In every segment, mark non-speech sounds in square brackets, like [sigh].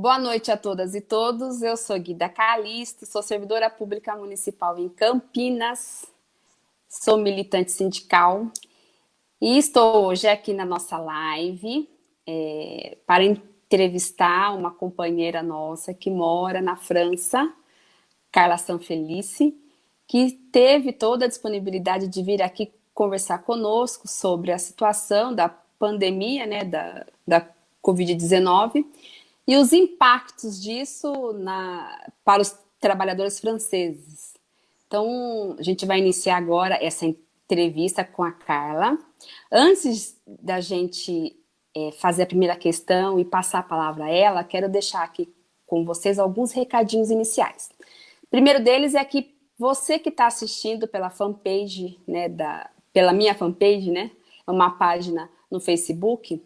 Boa noite a todas e todos. Eu sou Guida Calisto, sou servidora pública municipal em Campinas, sou militante sindical e estou hoje aqui na nossa live é, para entrevistar uma companheira nossa que mora na França, Carla Sanfelice, que teve toda a disponibilidade de vir aqui conversar conosco sobre a situação da pandemia, né, da, da Covid-19, e os impactos disso na, para os trabalhadores franceses. Então, a gente vai iniciar agora essa entrevista com a Carla. Antes da gente é, fazer a primeira questão e passar a palavra a ela, quero deixar aqui com vocês alguns recadinhos iniciais. O primeiro deles é que você que está assistindo pela fanpage, né, da, pela minha fanpage, né, uma página no Facebook,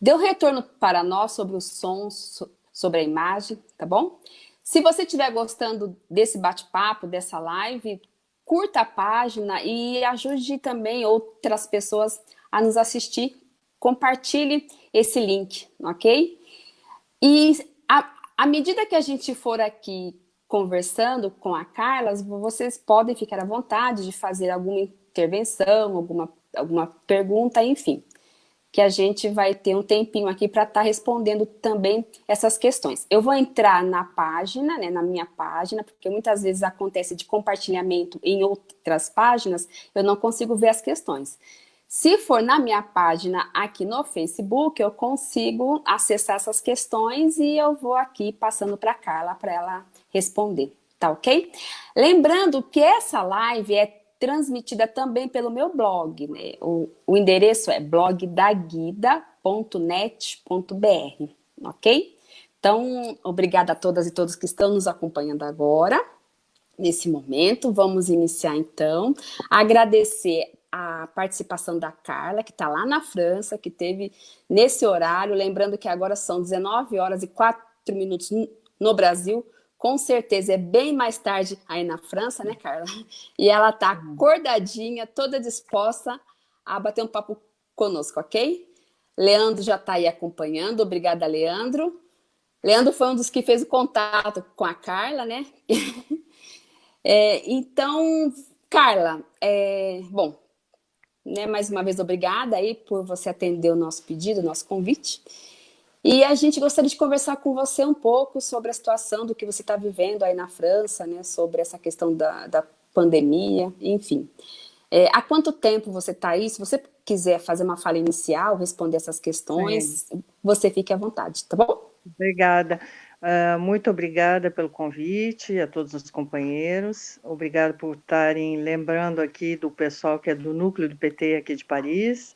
Dê um retorno para nós sobre os sons, sobre a imagem, tá bom? Se você estiver gostando desse bate-papo, dessa live, curta a página e ajude também outras pessoas a nos assistir. Compartilhe esse link, ok? E à medida que a gente for aqui conversando com a Carla, vocês podem ficar à vontade de fazer alguma intervenção, alguma, alguma pergunta, enfim que a gente vai ter um tempinho aqui para estar tá respondendo também essas questões. Eu vou entrar na página, né, na minha página, porque muitas vezes acontece de compartilhamento em outras páginas, eu não consigo ver as questões. Se for na minha página aqui no Facebook, eu consigo acessar essas questões e eu vou aqui passando para Carla para ela responder, tá ok? Lembrando que essa live é transmitida também pelo meu blog. Né? O, o endereço é blogdaguida.net.br, ok? Então, obrigada a todas e todos que estão nos acompanhando agora, nesse momento. Vamos iniciar, então. Agradecer a participação da Carla, que está lá na França, que teve nesse horário, lembrando que agora são 19 horas e 4 minutos no Brasil, com certeza é bem mais tarde aí na França, né, Carla? E ela tá acordadinha, toda disposta a bater um papo conosco, ok? Leandro já está aí acompanhando, obrigada, Leandro. Leandro foi um dos que fez o contato com a Carla, né? [laughs] é, então, Carla, é, bom, né, mais uma vez obrigada aí por você atender o nosso pedido, o nosso convite. E a gente gostaria de conversar com você um pouco sobre a situação do que você está vivendo aí na França, né, sobre essa questão da, da pandemia, enfim. É, há quanto tempo você está aí? Se você quiser fazer uma fala inicial, responder essas questões, você fique à vontade, tá bom? Obrigada. Uh, muito obrigada pelo convite a todos os companheiros. Obrigado por estarem lembrando aqui do pessoal que é do núcleo do PT aqui de Paris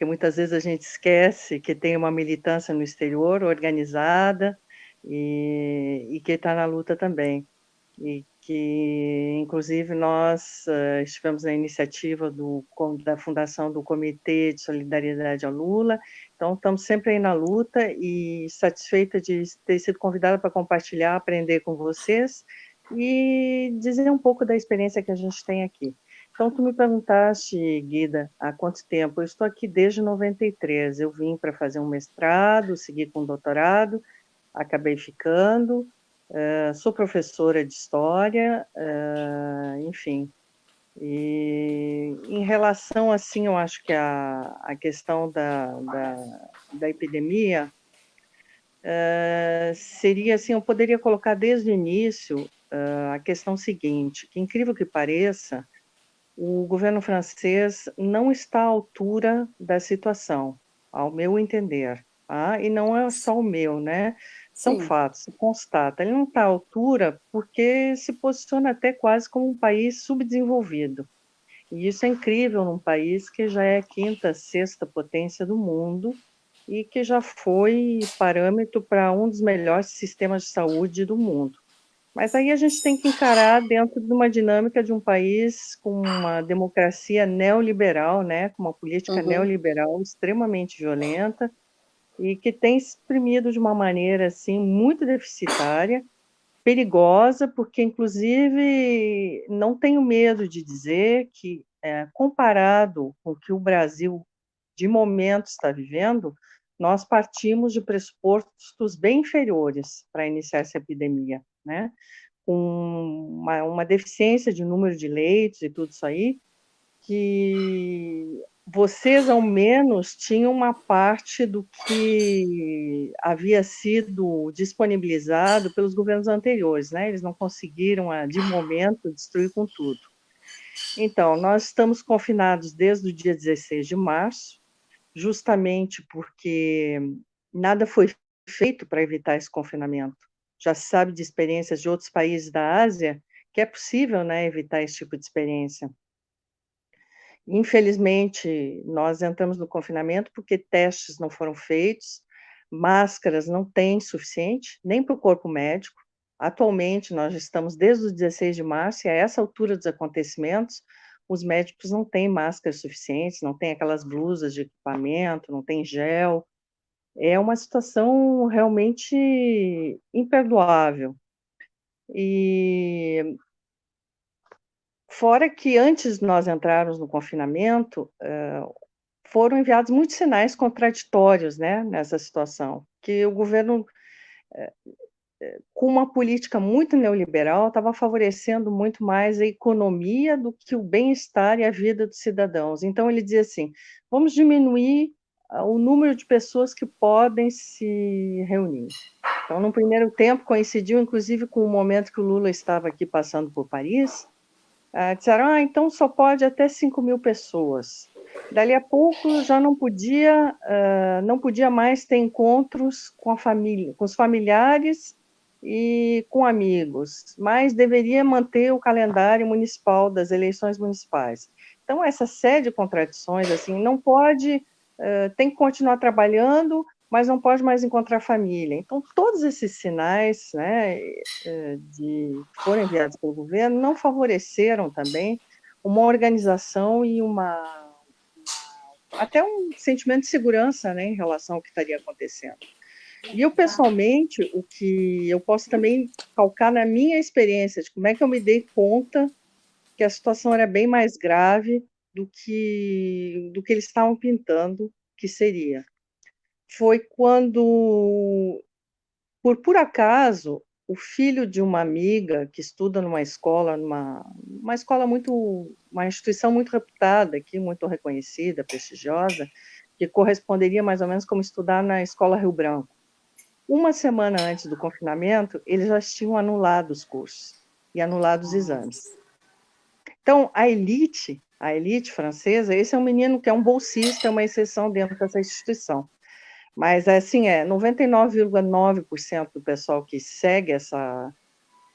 porque muitas vezes a gente esquece que tem uma militância no exterior organizada e, e que está na luta também. E que, inclusive, nós uh, estivemos na iniciativa do, da fundação do Comitê de Solidariedade ao Lula, então estamos sempre aí na luta e satisfeita de ter sido convidada para compartilhar, aprender com vocês e dizer um pouco da experiência que a gente tem aqui. Então, tu me perguntaste, Guida, há quanto tempo? Eu estou aqui desde 93. Eu vim para fazer um mestrado, segui com um doutorado, acabei ficando. Uh, sou professora de história, uh, enfim. E em relação, assim, eu acho que a, a questão da, da, da epidemia uh, seria, assim, eu poderia colocar desde o início a questão seguinte, que incrível que pareça, o governo francês não está à altura da situação, ao meu entender. Tá? E não é só o meu, né? São Sim. fatos, se constata. Ele não está à altura porque se posiciona até quase como um país subdesenvolvido. E isso é incrível num país que já é a quinta, sexta potência do mundo e que já foi parâmetro para um dos melhores sistemas de saúde do mundo. Mas aí a gente tem que encarar dentro de uma dinâmica de um país com uma democracia neoliberal, né, com uma política uhum. neoliberal extremamente violenta e que tem exprimido de uma maneira assim muito deficitária, perigosa, porque inclusive não tenho medo de dizer que é, comparado com o que o Brasil de momento está vivendo, nós partimos de pressupostos bem inferiores para iniciar essa epidemia, né? Com uma, uma deficiência de número de leitos e tudo isso aí, que vocês, ao menos, tinham uma parte do que havia sido disponibilizado pelos governos anteriores, né? Eles não conseguiram, de momento, destruir com tudo. Então, nós estamos confinados desde o dia 16 de março, justamente porque nada foi feito para evitar esse confinamento. Já se sabe de experiências de outros países da Ásia que é possível né, evitar esse tipo de experiência. Infelizmente, nós entramos no confinamento porque testes não foram feitos, máscaras não tem suficiente, nem para o corpo médico. Atualmente, nós estamos desde o 16 de março, e a essa altura dos acontecimentos, os médicos não têm máscaras suficientes, não têm aquelas blusas de equipamento, não tem gel. É uma situação realmente imperdoável. E fora que antes de nós entrarmos no confinamento, foram enviados muitos sinais contraditórios né, nessa situação, que o governo com uma política muito neoliberal, estava favorecendo muito mais a economia do que o bem-estar e a vida dos cidadãos. Então, ele dizia assim: vamos diminuir o número de pessoas que podem se reunir. Então, no primeiro tempo, coincidiu inclusive com o momento que o Lula estava aqui passando por Paris. Ah, disseram: ah, então só pode até 5 mil pessoas. Dali a pouco já não podia, uh, não podia mais ter encontros com a família, com os familiares e com amigos, mas deveria manter o calendário municipal das eleições municipais. Então, essa série de contradições, assim, não pode, uh, tem que continuar trabalhando, mas não pode mais encontrar família. Então, todos esses sinais né, de, que foram enviados pelo governo não favoreceram também uma organização e uma até um sentimento de segurança né, em relação ao que estaria acontecendo. E eu, pessoalmente, o que eu posso também calcar na minha experiência de como é que eu me dei conta que a situação era bem mais grave do que, do que eles estavam pintando que seria. Foi quando, por por acaso, o filho de uma amiga que estuda numa escola, numa uma escola muito, uma instituição muito reputada aqui, muito reconhecida, prestigiosa, que corresponderia mais ou menos como estudar na escola Rio Branco. Uma semana antes do confinamento, eles já tinham anulado os cursos e anulado os exames. Então, a elite, a elite francesa, esse é um menino que é um bolsista, é uma exceção dentro dessa instituição. Mas, assim, é 99,9% do pessoal que segue essa,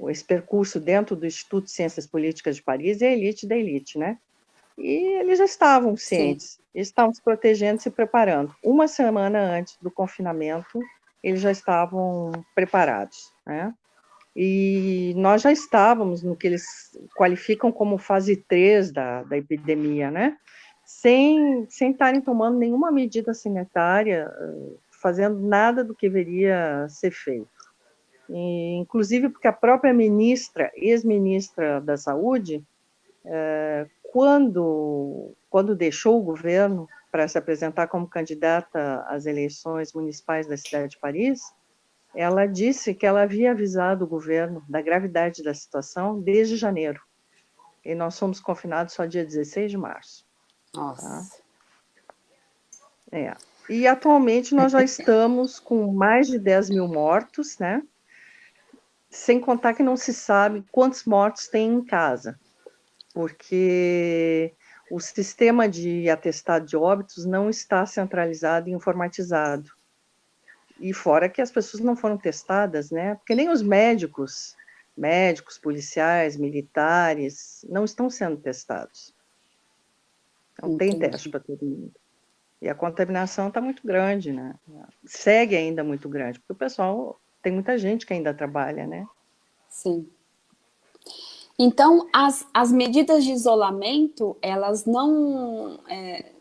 esse percurso dentro do Instituto de Ciências Políticas de Paris é a elite da elite, né? E eles já estavam cientes, estavam se protegendo, se preparando. Uma semana antes do confinamento, eles já estavam preparados, né? E nós já estávamos no que eles qualificam como fase 3 da, da epidemia, né? Sem, estarem tomando nenhuma medida sanitária, fazendo nada do que deveria ser feito. E, inclusive porque a própria ministra, ex-ministra da Saúde, é, quando, quando deixou o governo, para se apresentar como candidata às eleições municipais da cidade de Paris, ela disse que ela havia avisado o governo da gravidade da situação desde janeiro. E nós fomos confinados só dia 16 de março. Nossa. Tá? É. E atualmente nós já estamos com mais de 10 mil mortos, né? Sem contar que não se sabe quantos mortos tem em casa. Porque o sistema de atestado de óbitos não está centralizado e informatizado. E fora que as pessoas não foram testadas, né? Porque nem os médicos, médicos, policiais, militares, não estão sendo testados. Não Entendi. tem teste para todo mundo. E a contaminação está muito grande, né? Segue ainda muito grande, porque o pessoal, tem muita gente que ainda trabalha, né? Sim. Então, as, as medidas de isolamento, elas não é,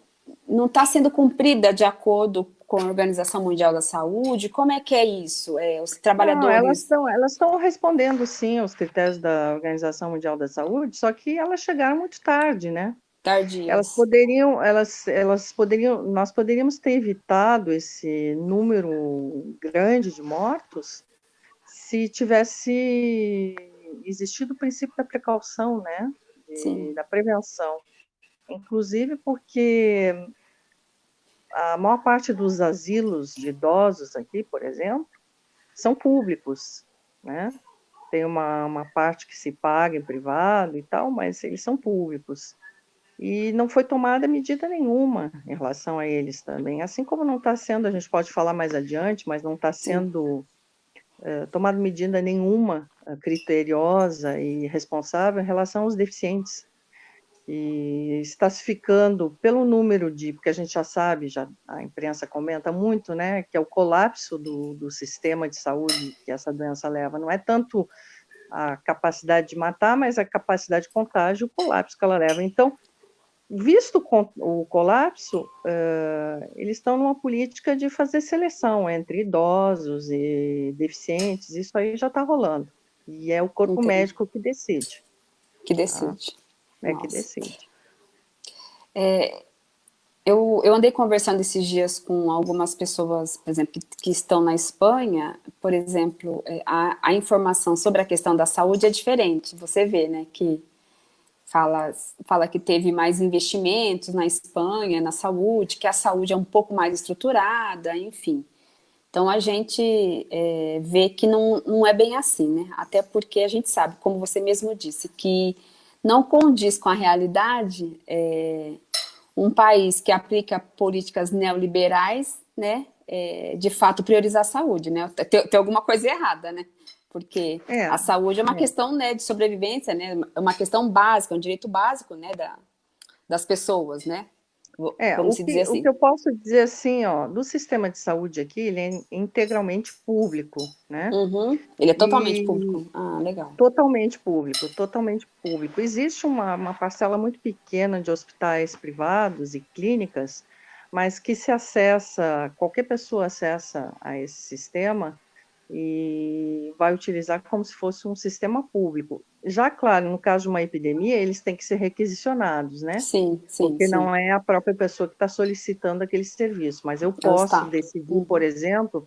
não está sendo cumprida de acordo com a Organização Mundial da Saúde? Como é que é isso? É, os trabalhadores... Não, elas estão elas respondendo, sim, aos critérios da Organização Mundial da Saúde, só que elas chegaram muito tarde, né? Tardias. Elas poderiam, elas, elas poderiam, nós poderíamos ter evitado esse número grande de mortos se tivesse existido o princípio da precaução, né? De, da prevenção. Inclusive porque a maior parte dos asilos de idosos aqui, por exemplo, são públicos, né? Tem uma, uma parte que se paga em privado e tal, mas eles são públicos. E não foi tomada medida nenhuma em relação a eles também. Assim como não está sendo, a gente pode falar mais adiante, mas não está sendo é, tomada medida nenhuma uh, criteriosa e responsável em relação aos deficientes. E está se ficando pelo número de, porque a gente já sabe, já a imprensa comenta muito, né, que é o colapso do, do sistema de saúde que essa doença leva. Não é tanto a capacidade de matar, mas a capacidade de contágio, o colapso que ela leva. Então, visto o colapso, uh, eles estão numa política de fazer seleção entre idosos e deficientes, isso aí já está rolando. E é o corpo Entendi. médico que decide. Que decide. Tá? É que decide. É, eu, eu andei conversando esses dias com algumas pessoas, por exemplo, que, estão na Espanha, por exemplo, é, a, a informação sobre a questão da saúde é diferente. Você vê, né, que fala, fala que teve mais investimentos na Espanha, na saúde, que a saúde é um pouco mais estruturada, enfim. Então a gente é, vê que não, não é bem assim, né? Até porque a gente sabe, como você mesmo disse, que não condiz com a realidade é, um país que aplica políticas neoliberais, né? É, de fato priorizar a saúde, né? Tem, tem alguma coisa errada, né? porque é, a saúde é uma é. questão né, de sobrevivência, né, é uma questão básica, um direito básico né, da, das pessoas, né? É, o que, assim. o que, eu posso dizer assim, ó, do sistema de saúde aqui, ele é integralmente público, né? Uhum. Ele é totalmente e... público. Ah, legal. Totalmente público, totalmente público. Existe uma, uma parcela muito pequena de hospitais privados e clínicas, mas que se acessa, qualquer pessoa acessa a esse sistema, e vai utilizar como se fosse um sistema público. Já, claro, no caso de uma epidemia, eles têm que ser requisicionados, né? Sim, sim. Porque sim. não é a própria pessoa que está solicitando aquele serviço, mas eu posso decidir, por exemplo,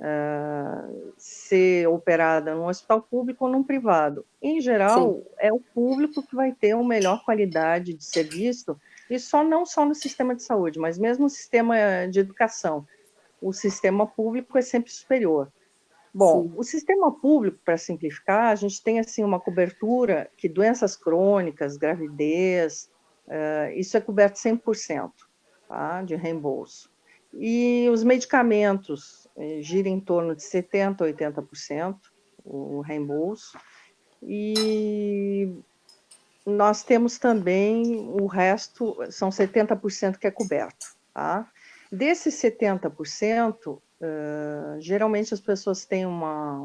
uh, ser operada num hospital público ou num privado. Em geral, sim. é o público que vai ter uma melhor qualidade de serviço, e só não só no sistema de saúde, mas mesmo no sistema de educação. O sistema público é sempre superior. Bom, Sim. o sistema público, para simplificar, a gente tem assim uma cobertura que doenças crônicas, gravidez, uh, isso é coberto 100% tá, de reembolso. E os medicamentos eh, gira em torno de 70% a 80% o reembolso. E nós temos também o resto, são 70% que é coberto. Tá? Desses 70%, Uh, geralmente as pessoas têm uma,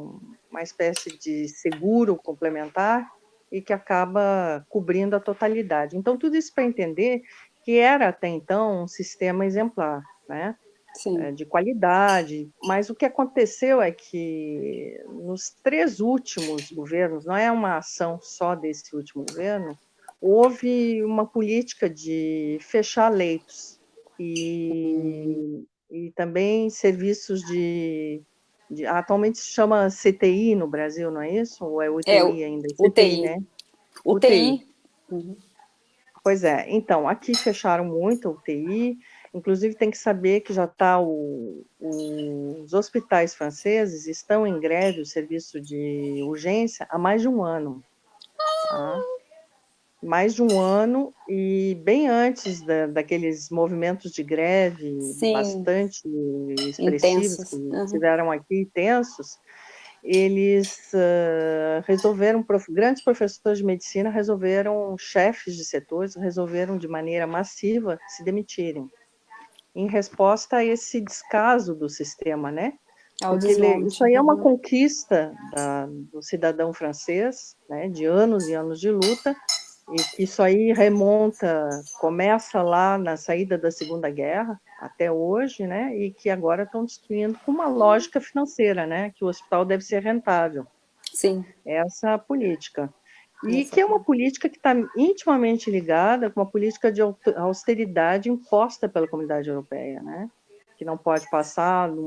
uma espécie de seguro complementar e que acaba cobrindo a totalidade. Então, tudo isso para entender que era até então um sistema exemplar, né? É, de qualidade, mas o que aconteceu é que nos três últimos governos, não é uma ação só desse último governo, houve uma política de fechar leitos e e também serviços de, de, atualmente se chama CTI no Brasil, não é isso? Ou é UTI é, ainda? CTI, UTI, né? UTI. UTI. Uhum. Pois é, então, aqui fecharam muito a UTI, inclusive tem que saber que já está os hospitais franceses estão em greve, o serviço de urgência, há mais de um ano. Tá? Mais de um ano e bem antes da, daqueles movimentos de greve Sim. bastante expressivos intensos. que uhum. tiveram aqui, tensos, eles uh, resolveram, prof, grandes professores de medicina resolveram, chefes de setores, resolveram de maneira massiva se demitirem, em resposta a esse descaso do sistema, né? Ele, isso aí é uma conquista da, do cidadão francês, né, de anos e anos de luta, e que isso aí remonta, começa lá na saída da Segunda Guerra até hoje, né? E que agora estão destruindo com uma lógica financeira, né? Que o hospital deve ser rentável. Sim. Essa é a política. E que é uma política que está intimamente ligada com uma política de austeridade imposta pela comunidade europeia, né? que não pode passar no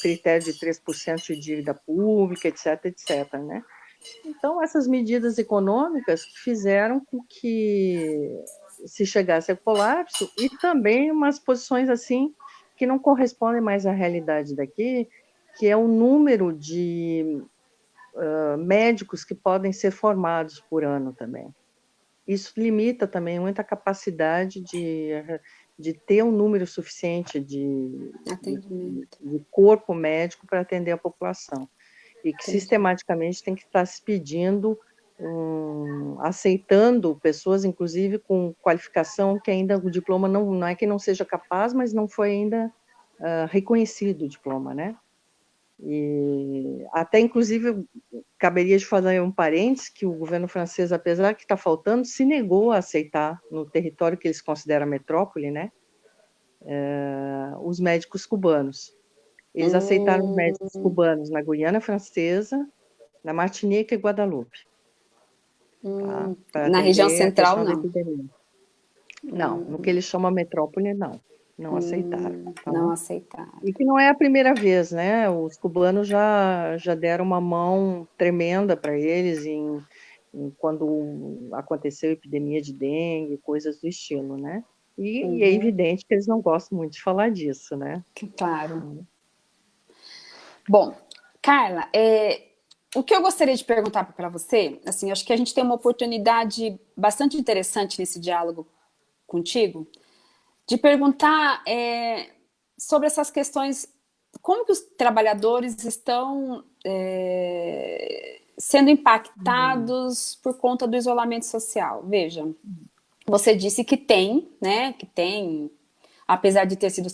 critério de 3% de dívida pública, etc, etc, né? Então, essas medidas econômicas fizeram com que se chegasse ao colapso e também umas posições assim que não correspondem mais à realidade daqui, que é o número de uh, médicos que podem ser formados por ano também. Isso limita também muito a capacidade de, de ter um número suficiente de, de, de corpo médico para atender a população. E que sistematicamente tem que estar se pedindo um, aceitando pessoas, inclusive com qualificação que ainda o diploma não, não é que não seja capaz, mas não foi ainda uh, reconhecido o diploma, né? E até, inclusive, caberia de fazer um parênteses que o governo francês, apesar que está faltando, se negou a aceitar no território que eles consideram metrópole, né? Uh, os médicos cubanos. Eles hum. aceitaram os médicos cubanos na Guiana Francesa, na Martinica e Guadalupe. Hum, tá? Na região central, não. Não, hum. no que eles chamam metrópole, não. Não hum, aceitaram. Tá? Não aceitaram. E que não é a primeira vez, né? Os cubanos já, já deram uma mão tremenda para eles em, em, quando aconteceu a epidemia de dengue, coisas do estilo, né? E, uhum. e, é uhum. evidente que eles não gostam muito de falar disso, né? Claro. Bom, Carla, é, o que eu gostaria de perguntar para você, assim, acho que a gente tem uma oportunidade bastante interessante nesse diálogo contigo, de perguntar é, sobre essas questões, como que os trabalhadores estão é, sendo impactados uhum. por conta do isolamento social. Veja, você disse que tem, né, que tem, apesar de ter sido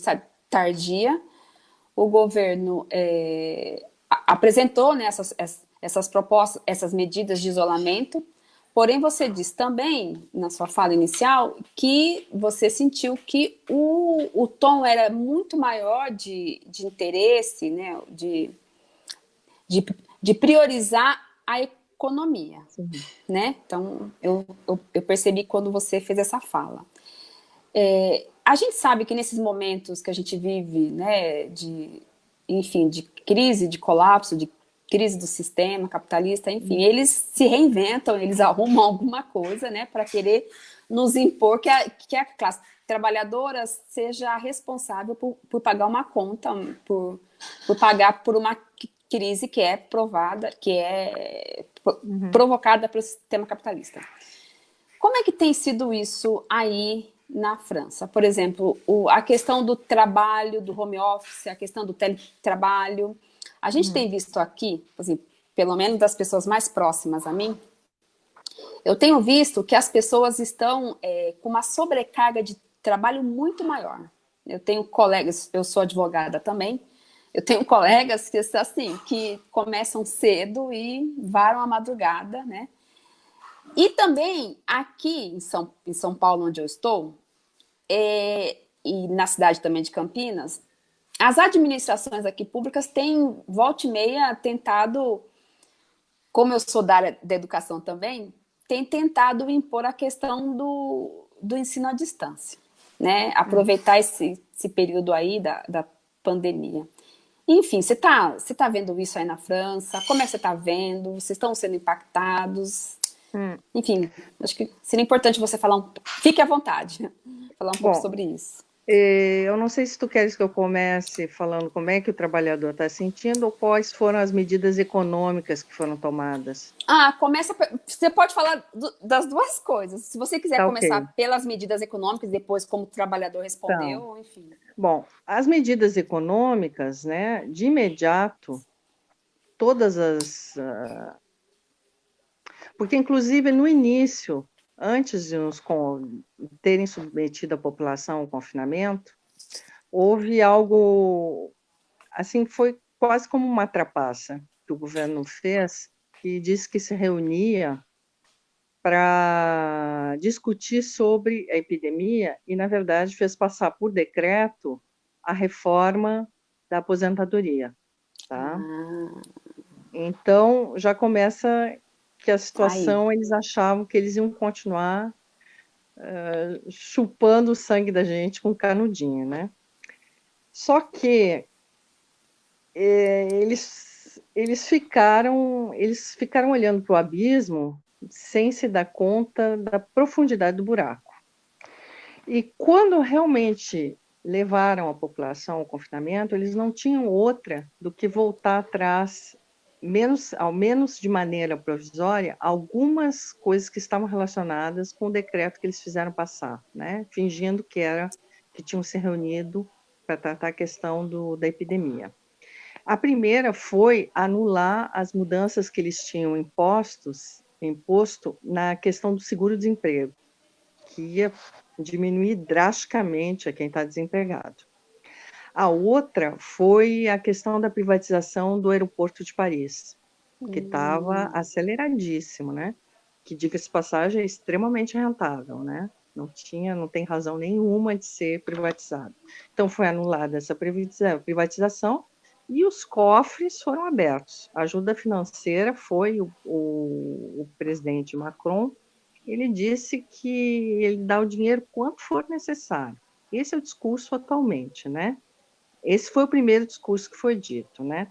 tardia, o governo é, apresentou né, essas, essas propostas, essas medidas de isolamento, porém você diz também, na sua fala inicial, que você sentiu que o, o tom era muito maior de, de interesse, né, de, de, de priorizar a economia, né? Então, eu, eu, eu, percebi quando você fez essa fala. É, a gente sabe que nesses momentos que a gente vive, né, de, enfim, de crise, de colapso, de crise do sistema capitalista, enfim, eles se reinventam, eles [laughs] arrumam alguma coisa, né, para querer nos impor que a, que a classe trabalhadora seja responsável por, por pagar uma conta, por, por pagar por uma crise que é provada, que é uhum. provocada pelo sistema capitalista. Como é que tem sido isso aí na França? Por exemplo, o, a questão do trabalho, do home office, a questão do teletrabalho, a gente hum. tem visto aqui, assim, pelo menos das pessoas mais próximas a mim, eu tenho visto que as pessoas estão é, com uma sobrecarga de trabalho muito maior. Eu tenho colegas, eu sou advogada também, eu tenho colegas que, assim, que começam cedo e varam a madrugada, né? E também aqui em São, em São Paulo, onde eu estou, é, e na cidade também de Campinas, as administrações aqui públicas têm, volta e meia, tentado, como eu sou da área da educação também, tem tentado impor a questão do, do ensino à distância, né? Aproveitar esse, esse período aí da, da pandemia. Enfim, você está você tá vendo isso aí na França? Como é que você está vendo? Vocês estão sendo pouco Hum. Enfim, acho que seria importante você falar um... Fique à vontade, [laughs] falar um Bom, pouco sobre isso. Eu não sei se tu queres que eu comece falando como é que o trabalhador está sentindo ou quais foram as medidas econômicas que foram tomadas. Ah, começa. Você pode falar do, das duas coisas. Se você quiser tá, começar okay. pelas medidas econômicas, depois como o trabalhador respondeu, então, enfim. Bom, as medidas econômicas, né? De imediato, todas as. Uh, porque, inclusive, no início, antes de nos terem submetido a população ao confinamento, houve algo, assim, foi quase como uma trapaça que o governo fez, que disse que se reunia para discutir sobre a epidemia e, na verdade, fez passar por decreto a reforma da aposentadoria, tá? Ah. Então, já começa porque a situação Ai. eles achavam que eles iam continuar uh, chupando o sangue da gente com canudinho, né? Só que é, eles, eles ficaram eles ficaram olhando para o abismo sem se dar conta da profundidade do buraco. E quando realmente levaram a população ao confinamento, eles não tinham outra do que voltar atrás, menos, ao menos de maneira provisória, algumas coisas que estavam relacionadas com o decreto que eles fizeram passar, né? fingindo que era que tinham se reunido para tratar a questão do, da epidemia. A primeira foi anular as mudanças que eles tinham impostos, imposto na questão do seguro-desemprego, que ia diminuir drasticamente a quem está desempregado. A outra foi a questão da privatização do aeroporto de Paris, que estava hum. aceleradíssimo, né? Que, diga-se passagem, é extremamente rentável, né? Não tinha, não tem razão nenhuma de ser privatizado. Então, foi anulada essa privatização e os cofres foram abertos. A ajuda financeira foi o, o, o presidente Macron, ele disse que ele dá o dinheiro quanto for necessário. Esse é o discurso atualmente, né? Esse foi o primeiro discurso que foi dito, né?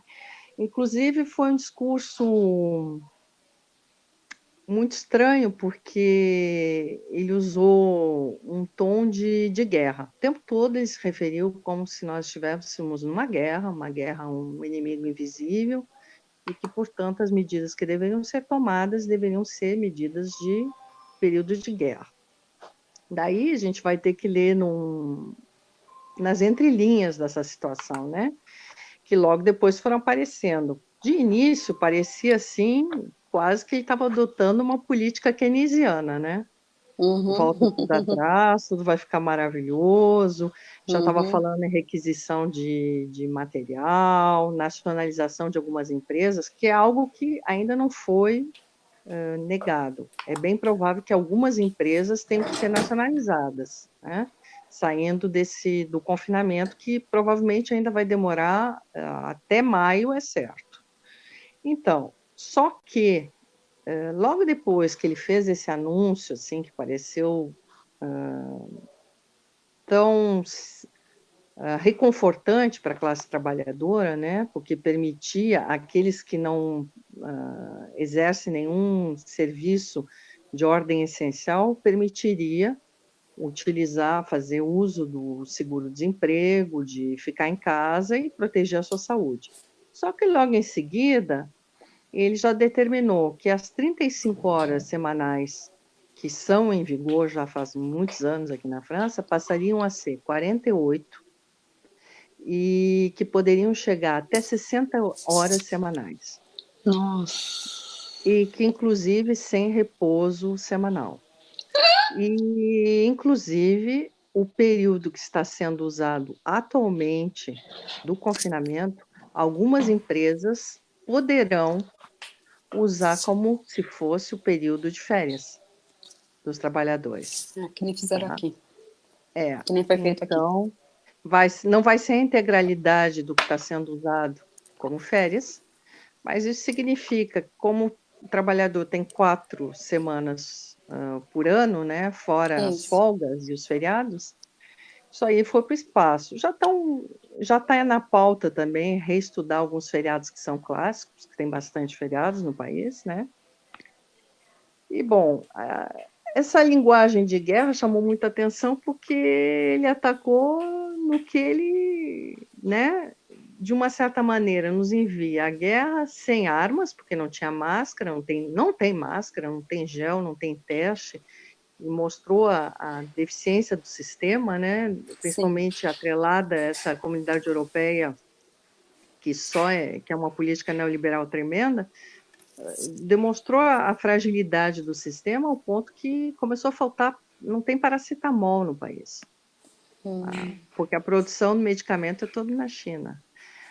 Inclusive, foi um discurso muito estranho, porque ele usou um tom de, de guerra. O tempo todo ele se referiu como se nós estivéssemos numa guerra, uma guerra um inimigo invisível, e que, portanto, as medidas que deveriam ser tomadas deveriam ser medidas de período de guerra. Daí a gente vai ter que ler num, nas entrelinhas dessa situação, né? Que logo depois foram aparecendo. De início, parecia assim, quase que ele estava adotando uma política keynesiana, né? Uhum. Volta tudo atrás, tudo vai ficar maravilhoso. Já estava uhum. falando em requisição de, de material, nacionalização de algumas empresas, que é algo que ainda não foi uh, negado. É bem provável que algumas empresas tenham que ser nacionalizadas, né? Saindo desse do confinamento, que provavelmente ainda vai demorar uh, até maio, é certo. Então, só que, eh, logo depois que ele fez esse anúncio, assim, que pareceu uh, tão uh, reconfortante para a classe trabalhadora, né, porque permitia aqueles que não uh, exercem nenhum serviço de ordem essencial, permitiria utilizar, fazer uso do seguro-desemprego, de ficar em casa e proteger a sua saúde. Só que logo em seguida, ele já determinou que as 35 horas semanais que são em vigor já faz muitos anos aqui na França, passariam a ser 48 e que poderiam chegar até 60 horas semanais. Nossa! E que, inclusive, sem repouso semanal. E, inclusive, o período que está sendo usado atualmente do confinamento, algumas empresas poderão usar como se fosse o período de férias dos trabalhadores. É, que nem fizeram tá? aqui. É. Que nem foi feito então, aqui. Vai, não vai ser a integralidade do que está sendo usado como férias, mas isso significa, como o trabalhador tem quatro semanas uh, por ano, né, fora isso. as folgas e os feriados, isso aí foi para o espaço. Já estão, já está na pauta também reestudar alguns feriados que são clássicos, que tem bastante feriados no país, né? E bom, essa linguagem de guerra chamou muita atenção porque ele atacou no que ele, né, de uma certa maneira, nos envia a guerra sem armas, porque não tinha máscara, não tem, não tem máscara, não tem gel, não tem teste, e mostrou a, a, deficiência do sistema, né, principalmente Sim. atrelada a essa comunidade europeia que só é que é uma política neoliberal tremenda, demonstrou a, fragilidade do sistema ao ponto que começou a faltar, não tem paracetamol no país, hum. porque a produção do medicamento é toda na China.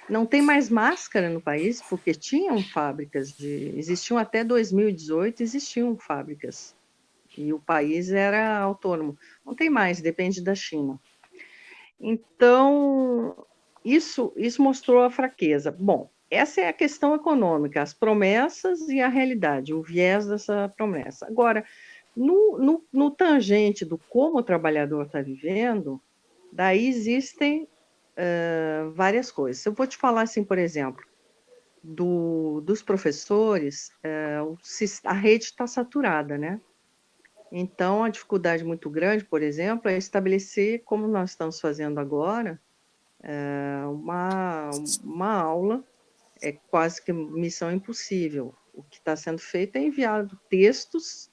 Não tem mais máscara no país, porque tinham fábricas de. Existiam até 2018, existiam fábricas e o país era autônomo. Não tem mais, depende da China. Então, isso, isso mostrou a fraqueza. Bom, essa é a questão econômica, as promessas e a realidade, o viés dessa promessa. Agora, no, no, no tangente do como o trabalhador está vivendo, daí existem várias coisas. Eu vou te falar assim, por exemplo, do, dos professores, uh, a rede está saturada, né? Então, a dificuldade muito grande, por exemplo, é estabelecer, como nós estamos fazendo agora, uh, uma, uma aula, é quase que missão impossível. O que está sendo feito é enviado textos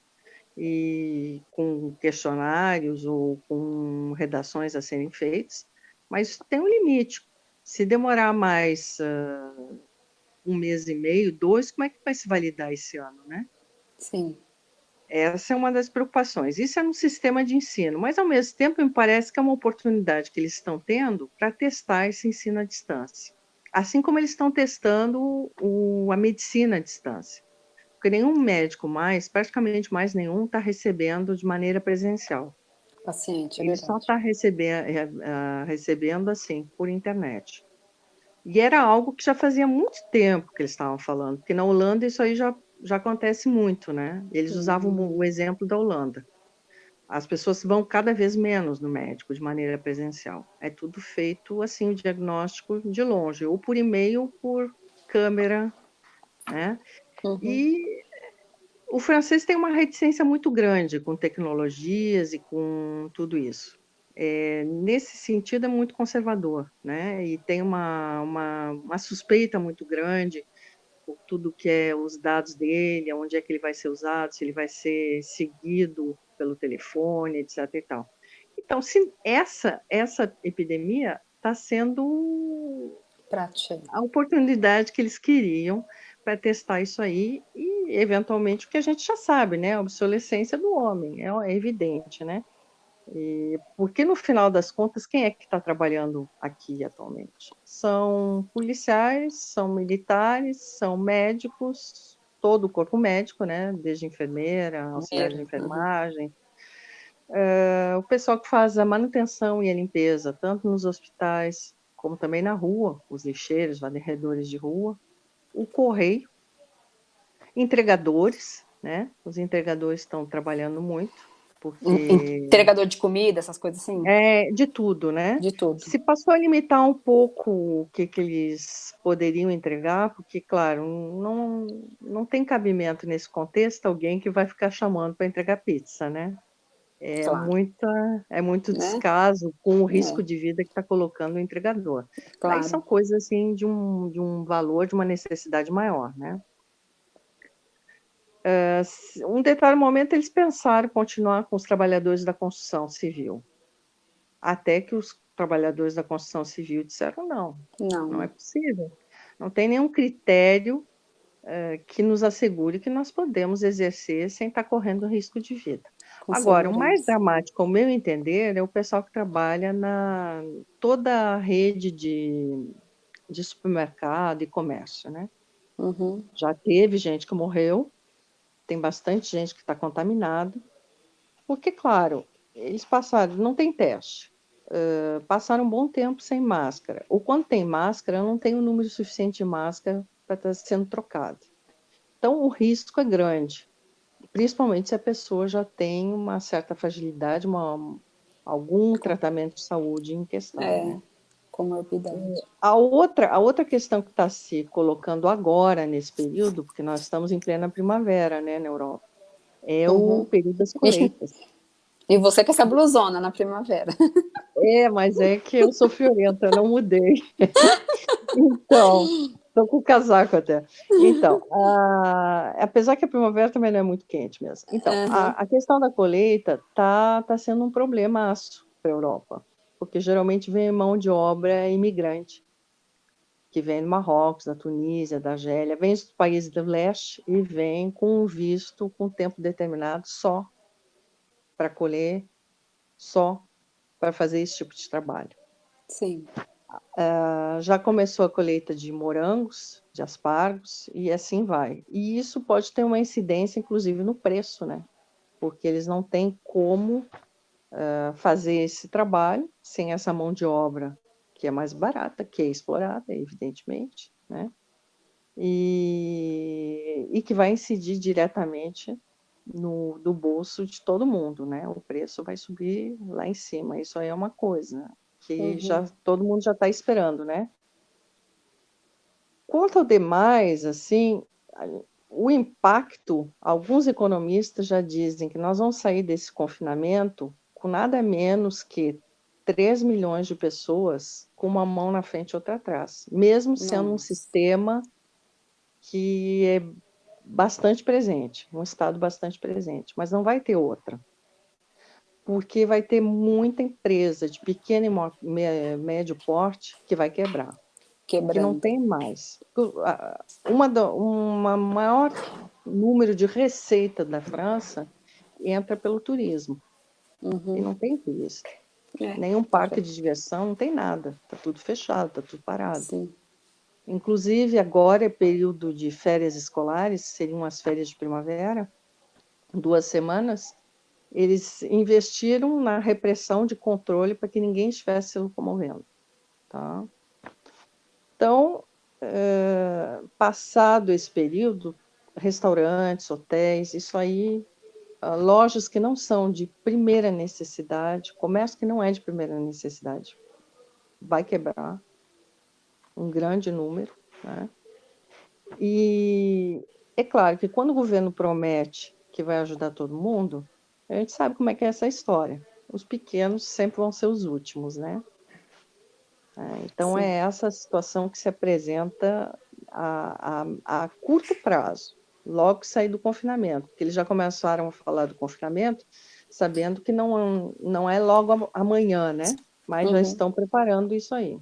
e com questionários ou com redações a serem feitas, mas tem um limite. Se demorar mais uh, um mês e meio, dois, como é que vai se validar esse ano, né? Sim. Essa é uma das preocupações. Isso é no sistema de ensino, mas ao mesmo tempo me parece que é uma oportunidade que eles estão tendo para testar esse ensino à distância. Assim como eles estão testando o, a medicina à distância porque nenhum médico mais, praticamente mais nenhum, está recebendo de maneira presencial. Paciente, é Ele só está recebendo, uh, recebendo assim, por internet. E era algo que já fazia muito tempo que eles estavam falando, porque na Holanda isso aí já, já acontece muito, né? Eles uhum. usavam o exemplo da Holanda. As pessoas vão cada vez menos no médico de maneira presencial. É tudo feito assim, o diagnóstico de longe, ou por e-mail, ou por câmera, né? Uhum. E o francês tem uma reticência muito grande com tecnologias e com tudo isso. É, nesse sentido, é muito conservador, né? E tem uma, uma, uma, suspeita muito grande por tudo que é os dados dele, onde é que ele vai ser usado, se ele vai ser seguido pelo telefone, etc. E tal. Então, se essa, essa epidemia está sendo Prática. a oportunidade que eles queriam para testar isso aí e, eventualmente, o que a gente já sabe, né? A obsolescência do homem, é, é evidente, né? E, porque, no final das contas, quem é que está trabalhando aqui atualmente? São policiais, são militares, são médicos, todo o corpo médico, né? Desde enfermeira, auxiliar de uhum. enfermagem, uh, o pessoal que faz a manutenção e a limpeza, tanto nos hospitais como também na rua, os lixeiros, varredores de rua, o correio, entregadores, né? Os entregadores estão trabalhando muito. Porque... Entregador de comida, essas coisas assim? É, de tudo, né? De tudo. Se passou a limitar um pouco o que, que eles poderiam entregar, porque, claro, não, não tem cabimento nesse contexto alguém que vai ficar chamando para entregar pizza, né? É, claro. muita, é muito né? descaso com o risco é. de vida que está colocando o entregador. Claro. Aí são coisas assim de um, de um valor, de uma necessidade maior, né? Uh, um determinado momento eles pensaram continuar com os trabalhadores da construção civil, até que os trabalhadores da construção civil disseram não, não, não é possível, não tem nenhum critério uh, que nos assegure que nós podemos exercer sem estar correndo risco de vida. Agora, o mais dramático, ao meu entender, é o pessoal que trabalha na toda a rede de, de supermercado e comércio, né? Uhum. Já teve gente que morreu, tem bastante gente que está contaminada, porque, claro, eles passaram, não tem teste, uh, passaram um bom tempo sem máscara, ou quando tem máscara, não tem o um número suficiente de máscara para estar tá sendo trocado. Então, o risco é grande principalmente se a pessoa já tem uma certa fragilidade, uma, algum tratamento de saúde em questão. É, né? comorbidade. A outra, a outra questão que está se colocando agora, nesse período, porque nós estamos em plena primavera, né, na Europa, é uhum. o período das colheitas. [laughs] E você com essa blusona na primavera. É, mas é que eu sou friorenta, eu não mudei. [laughs] então, Estou com o casaco até. Então, a, apesar que a primavera também não é muito quente mesmo. Então, uhum. a, a, questão da colheita está tá sendo um problemaço para a Europa, porque geralmente vem mão de obra imigrante, que vem do Marrocos, da Tunísia, da Argélia, vem dos países do leste e vem com um visto com tempo determinado só para colher, só para fazer esse tipo de trabalho. Sim. Uh, já começou a colheita de morangos, de aspargos, e assim vai. E isso pode ter uma incidência, inclusive, no preço, né? Porque eles não têm como uh, fazer esse trabalho sem essa mão de obra que é mais barata, que é explorada, evidentemente, né? e, e que vai incidir diretamente no, do bolso de todo mundo, né? O preço vai subir lá em cima. Isso aí é uma coisa que uhum. já todo mundo já está esperando, né? Quanto ao demais, assim, o impacto, alguns economistas já dizem que nós vamos sair desse confinamento com nada menos que 3 milhões de pessoas com uma mão na frente e outra atrás, mesmo sendo um sistema que é bastante presente, um estado bastante presente, mas não vai ter outra. Porque vai ter muita empresa de pequeno e médio porte que vai quebrar. Quebrando. Que não tem mais. Uma, do, uma maior número de receita da França entra pelo turismo. Uhum. E não tem turista. É. Nenhum parque de diversão, não tem nada. Está tudo fechado, está tudo parado. Sim. Inclusive, agora é período de férias escolares, seriam as férias de primavera, duas semanas, eles investiram na repressão de controle para que ninguém estivesse se locomovendo. Tá? Então, é, passado esse período, restaurantes, hotéis, isso aí, ah, lojas que não são de primeira necessidade, comércio que não é de primeira necessidade, vai quebrar, um grande número. Né? E é claro que quando o governo promete que vai ajudar todo mundo, a gente sabe como é que é essa história. Os pequenos sempre vão ser os últimos, né? É, então Sim. é essa situação que se apresenta a, a, a, curto prazo, logo que sair do confinamento, porque eles já começaram a falar do confinamento, sabendo que não, não é logo amanhã, né? Mas uhum. já estão preparando isso aí.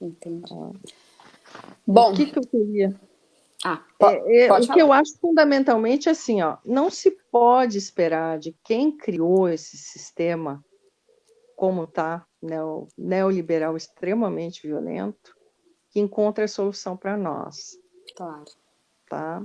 Entendi. Ah. Bom, o que, que eu queria? Ah, é, é, o falar. que eu acho fundamentalmente é assim, ó, não se pode esperar de quem criou esse sistema como está, neo, neoliberal extremamente violento, que encontre a solução para nós. Claro. Tá?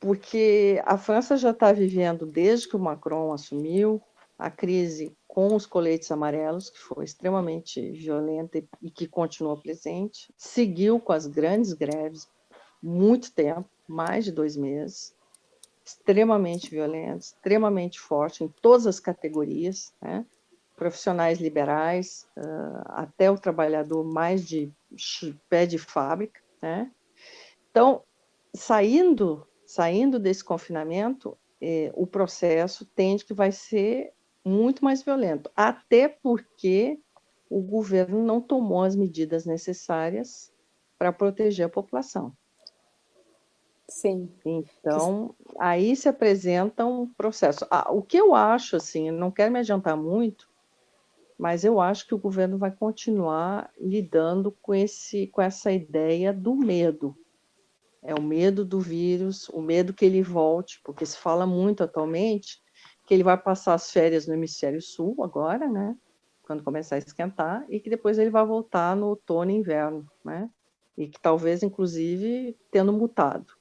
Porque a França já está vivendo, desde que o Macron assumiu, a crise com os coletes amarelos, que foi extremamente violenta e que continua presente, seguiu com as grandes greves, muito tempo, mais de dois meses, extremamente violento, extremamente forte em todas as categorias, né? profissionais liberais, uh, até o trabalhador mais de pé de fábrica. Né? Então, saindo, saindo desse confinamento, eh, o processo tende que vai ser muito mais violento, até porque o governo não tomou as medidas necessárias para proteger a população. Sim. Então, aí se apresenta um processo. Ah, o que eu acho, assim, não quero me adiantar muito, mas eu acho que o governo vai continuar lidando com, esse, com essa ideia do medo. É o medo do vírus, o medo que ele volte, porque se fala muito atualmente que ele vai passar as férias no hemisfério sul agora, né? Quando começar a esquentar, e que depois ele vai voltar no outono e inverno, né? E que talvez, inclusive, tendo mutado.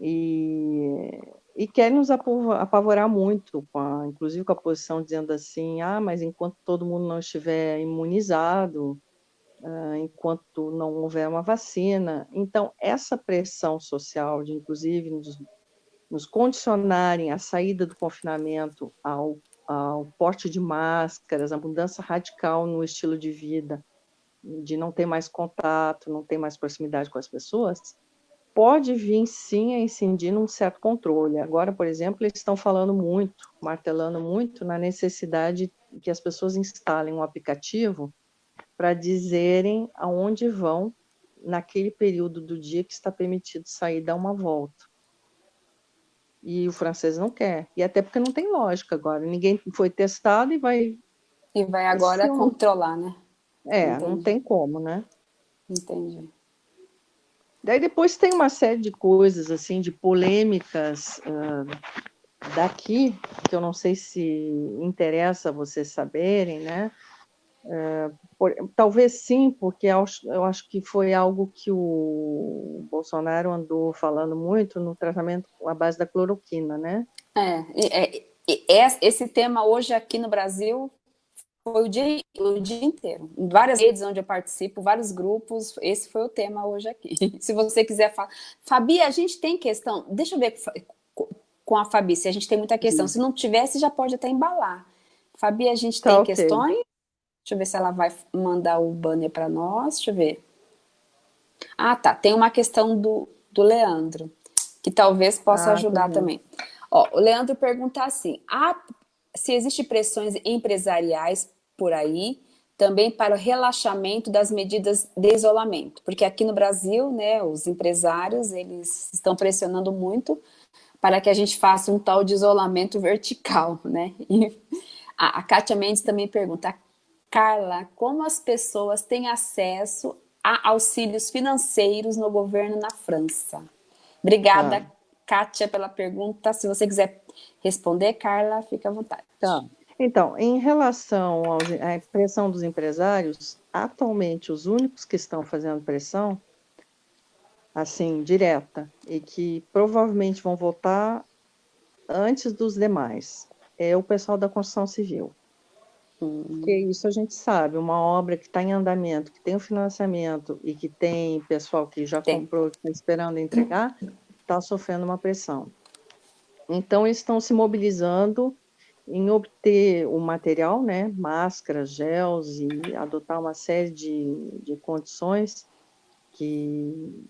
E, e quer nos apavorar muito, a, inclusive com a posição dizendo assim, ah, mas enquanto todo mundo não estiver imunizado, uh, enquanto não houver uma vacina. Então, essa pressão social de, inclusive, nos nos condicionarem a saída do confinamento ao, ao porte de máscaras, a mudança radical no estilo de vida, de não ter mais contato, não ter mais proximidade com as pessoas, pode vir sim a incidir num certo controle. Agora, por exemplo, eles estão falando muito, martelando muito na necessidade que as pessoas instalem um aplicativo para dizerem aonde vão naquele período do dia que está permitido sair dar uma volta e o francês não quer. E até porque não tem lógica agora. Ninguém foi testado e vai. E vai agora controlar, né? É, Entendi. não tem como, né? Entendi. Daí depois tem uma série de coisas, assim, de polêmicas uh, daqui, que eu não sei se interessa vocês saberem, né? É, por, talvez sim, porque eu acho, eu acho, que foi algo que o Bolsonaro andou falando muito no tratamento à base da cloroquina, né? É, é, é esse tema hoje aqui no Brasil foi o dia, o dia inteiro. Várias redes onde eu participo, vários grupos, esse foi o tema hoje aqui. [laughs] Se você quiser falar. Fabi, a gente tem questão. Deixa eu ver com a Fabi se a gente tem muita questão. Sim. Se não tivesse, já pode até embalar. Fabi, a gente tá tem okay. questões? Deixa eu ver se ela vai mandar o banner para nós. Deixa eu ver. Ah, tá. Tem uma questão do, do Leandro, que talvez possa ah, ajudar também. Ó, o Leandro pergunta assim, ah, se existem pressões empresariais por aí, também para o relaxamento das medidas de isolamento, porque aqui no Brasil, né, os empresários, eles estão pressionando muito para que a gente faça um tal de isolamento vertical, né? E a, a Kátia Mendes também pergunta, Carla, como as pessoas têm acesso a auxílios financeiros no governo na França? Obrigada, ah. Kátia, pela pergunta. Se você quiser responder, Carla, fica à vontade. Tá. Então, em relação à pressão dos empresários, atualmente os únicos que estão fazendo pressão, assim, direta, e que provavelmente vão votar antes dos demais, é o pessoal da construção civil. Porque isso a gente sabe, uma obra que está em andamento, que tem o financiamento e que tem pessoal que já tem. comprou, que está esperando entregar, está sofrendo uma pressão. Então, eles estão se mobilizando em obter o material, né, máscaras, gels e adotar uma série de, de condições que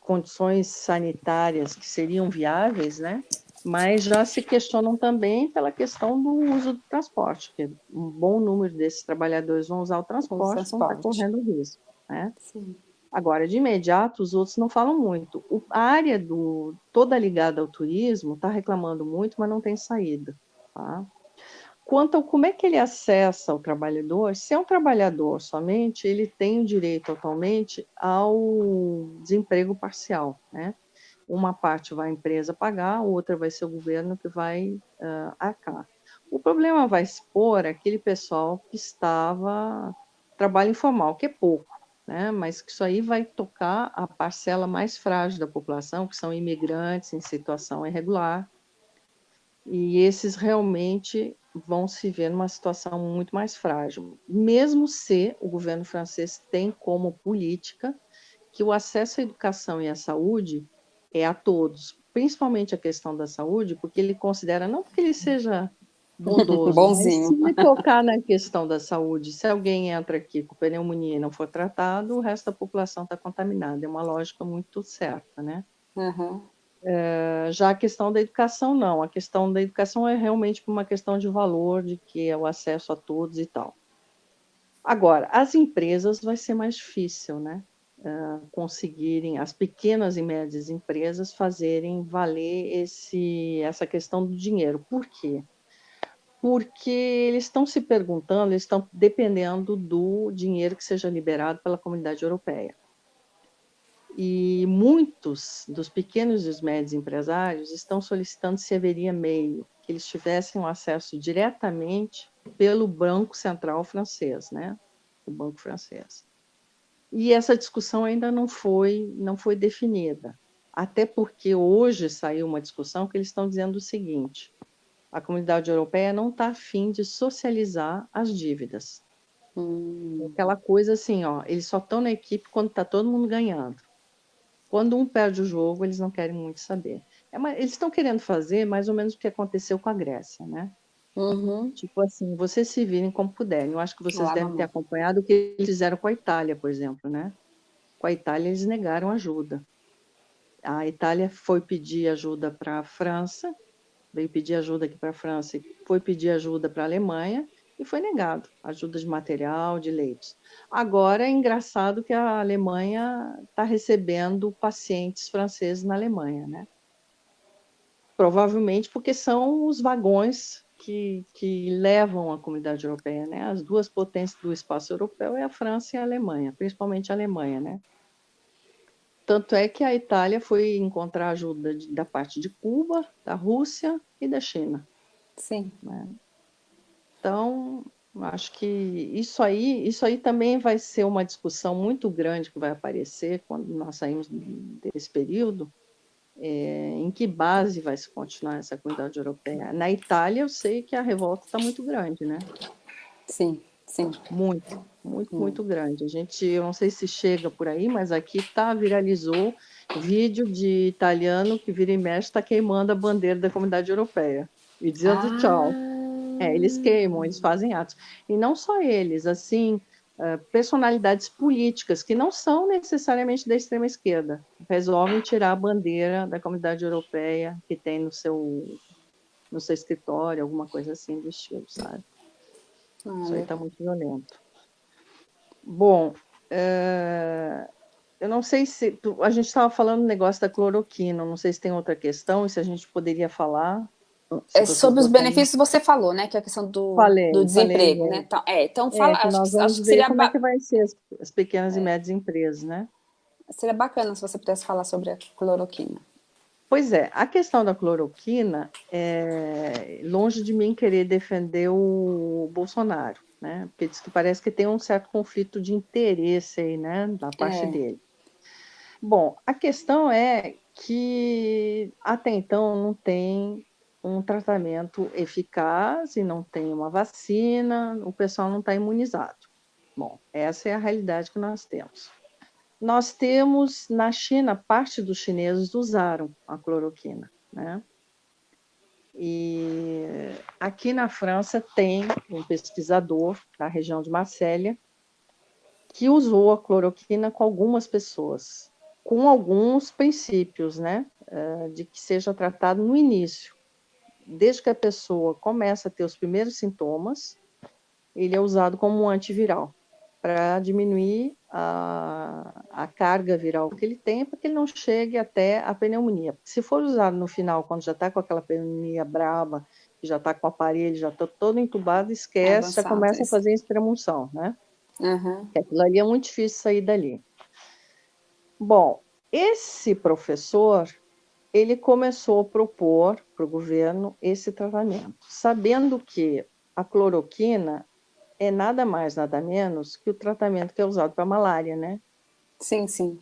condições sanitárias que seriam viáveis, né, mas já se questionam também pela questão do uso do transporte, porque um bom número desses trabalhadores vão usar o transporte, transporte. vão estar correndo risco. Né? Sim. Agora, de imediato, os outros não falam muito. O, a área do, toda ligada ao turismo está reclamando muito, mas não tem saída. Tá? Quanto ao como é que ele acessa o trabalhador, se é um trabalhador somente, ele tem o direito atualmente ao desemprego parcial, né? uma parte vai a empresa pagar, outra vai ser o governo que vai uh, arcar. O problema vai expor aquele pessoal que estava trabalho informal, que é pouco, né? mas que isso aí vai tocar a parcela mais frágil da população, que são imigrantes em situação irregular, e esses realmente vão se ver numa situação muito mais frágil, mesmo se o governo francês tem como política que o acesso à educação e à saúde é a todos, principalmente a questão da saúde, porque ele considera, não porque ele seja bondoso, Bonzinho. se tocar na questão da saúde, se alguém entra aqui com pneumonia e não for tratado, o resto da população está contaminada, é uma lógica muito certa, né? Uhum. É, já a questão da educação, não, a questão da educação é realmente uma questão de valor, de que é o acesso a todos e tal. Agora, as empresas vai ser mais difícil, né? uh, conseguirem, as pequenas e médias empresas fazerem valer esse, essa questão do dinheiro. Por quê? Porque eles estão se perguntando, eles estão dependendo do dinheiro que seja liberado pela comunidade europeia. E muitos dos pequenos e os médios empresários estão solicitando se haveria meio, que eles tivessem um acesso diretamente pelo Banco Central francês, né? o Banco Francês. E essa discussão ainda não foi, não foi definida. Até porque hoje saiu uma discussão que eles estão dizendo o seguinte: a comunidade europeia não está afim de socializar as dívidas. Hum. Aquela coisa assim, ó, eles só estão na equipe quando está todo mundo ganhando. Quando um perde o jogo, eles não querem muito saber. É uma, eles estão querendo fazer mais ou menos o que aconteceu com a Grécia, né? Uhum. Tipo assim, vocês se virem como puderem. Eu acho que vocês devem ter acompanhado o que eles fizeram com a Itália, por exemplo, né? Com a Itália, eles negaram ajuda. A Itália foi pedir ajuda para a França, veio pedir ajuda aqui para a França, foi pedir ajuda para a Alemanha e foi negado ajuda de material, de leitos. Agora é engraçado que a Alemanha está recebendo pacientes franceses na Alemanha, né? Provavelmente porque são os vagões que, que levam a comunidade europeia, né? As duas potências do espaço europeu é a França e a Alemanha, principalmente a Alemanha, né? Tanto é que a Itália foi encontrar ajuda de, da parte de Cuba, da Rússia e da China. Sim. Né? Então, acho que isso aí, isso aí também vai ser uma discussão muito grande que vai aparecer quando nós saímos desse período, é, em que base vai se continuar essa comunidade europeia? Na Itália, eu sei que a revolta está muito grande, né? Sim, sim. Muito, muito, hum. muito grande. A gente, eu não sei se chega por aí, mas aqui tá, viralizou vídeo de italiano que vira e mexe está queimando a bandeira da comunidade europeia e dizendo ah. tchau. É, eles queimam, eles fazem atos. E não só eles, assim, uh, personalidades políticas que não são necessariamente da extrema esquerda, resolvem tirar a bandeira da comunidade europeia que tem no seu no seu escritório, alguma coisa assim do estilo, sabe? Ah, Isso aí está muito violento. Bom, uh, eu não sei se. A gente estava falando do negócio da cloroquina, não sei se tem outra questão, e se a gente poderia falar. É, sobre os benefícios você falou, né? Que é a questão do, falei, do desemprego, falei, né? Então, é, então fala. É, nós vamos acho ver seria como é que vai ser as, as pequenas é. e médias empresas, né? Seria bacana se você pudesse falar sobre a cloroquina. Pois é, a questão da cloroquina, é, longe de mim querer defender o Bolsonaro, né? Porque diz que parece que tem um certo conflito de interesse aí, né, da parte é. dele. Bom, a questão é que até então não tem um tratamento eficaz e não tem uma vacina, o pessoal não está imunizado. Bom, essa é a realidade que nós temos. Nós temos na China, parte dos chineses usaram a cloroquina, né? E aqui na França tem um pesquisador da região de Marselha que usou a cloroquina com algumas pessoas, com alguns princípios, né? Eh, de que seja tratado no início. Desde que a pessoa começa a ter os primeiros sintomas, ele é usado como um antiviral para diminuir a, a, carga viral que ele tem, para que ele não chegue até a pneumonia. Se for usado no final, quando já está com aquela pneumonia braba, já está com o aparelho, já está todo entubado, esquece, já começa isso. a fazer extremunção, né? Uhum. Aquilo ali é muito difícil sair dali. Bom, esse professor, ele começou a propor para o governo esse tratamento, sabendo que a cloroquina é nada mais, nada menos que o tratamento que é usado para malária, né? Sim, sim.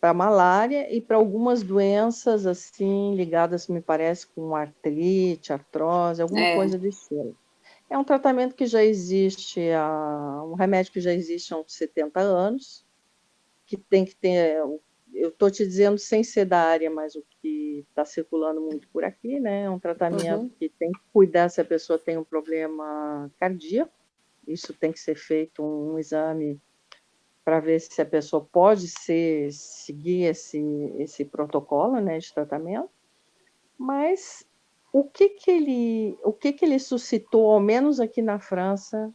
Para malária e para algumas doenças, assim, ligadas, me parece, com artrite, artrose, alguma é. coisa desse estilo. É um tratamento que já existe, há, um remédio que já existe há uns 70 anos, que tem que ter, eu estou te dizendo sem ser da área, mas o que está circulando muito por aqui, né? É um tratamento uhum. que tem que cuidar se a pessoa tem um problema cardíaco, isso tem que ser feito um, um exame para ver se a pessoa pode ser, seguir esse, esse protocolo né, de tratamento, mas o que que ele, o que que ele suscitou, ao menos aqui na França,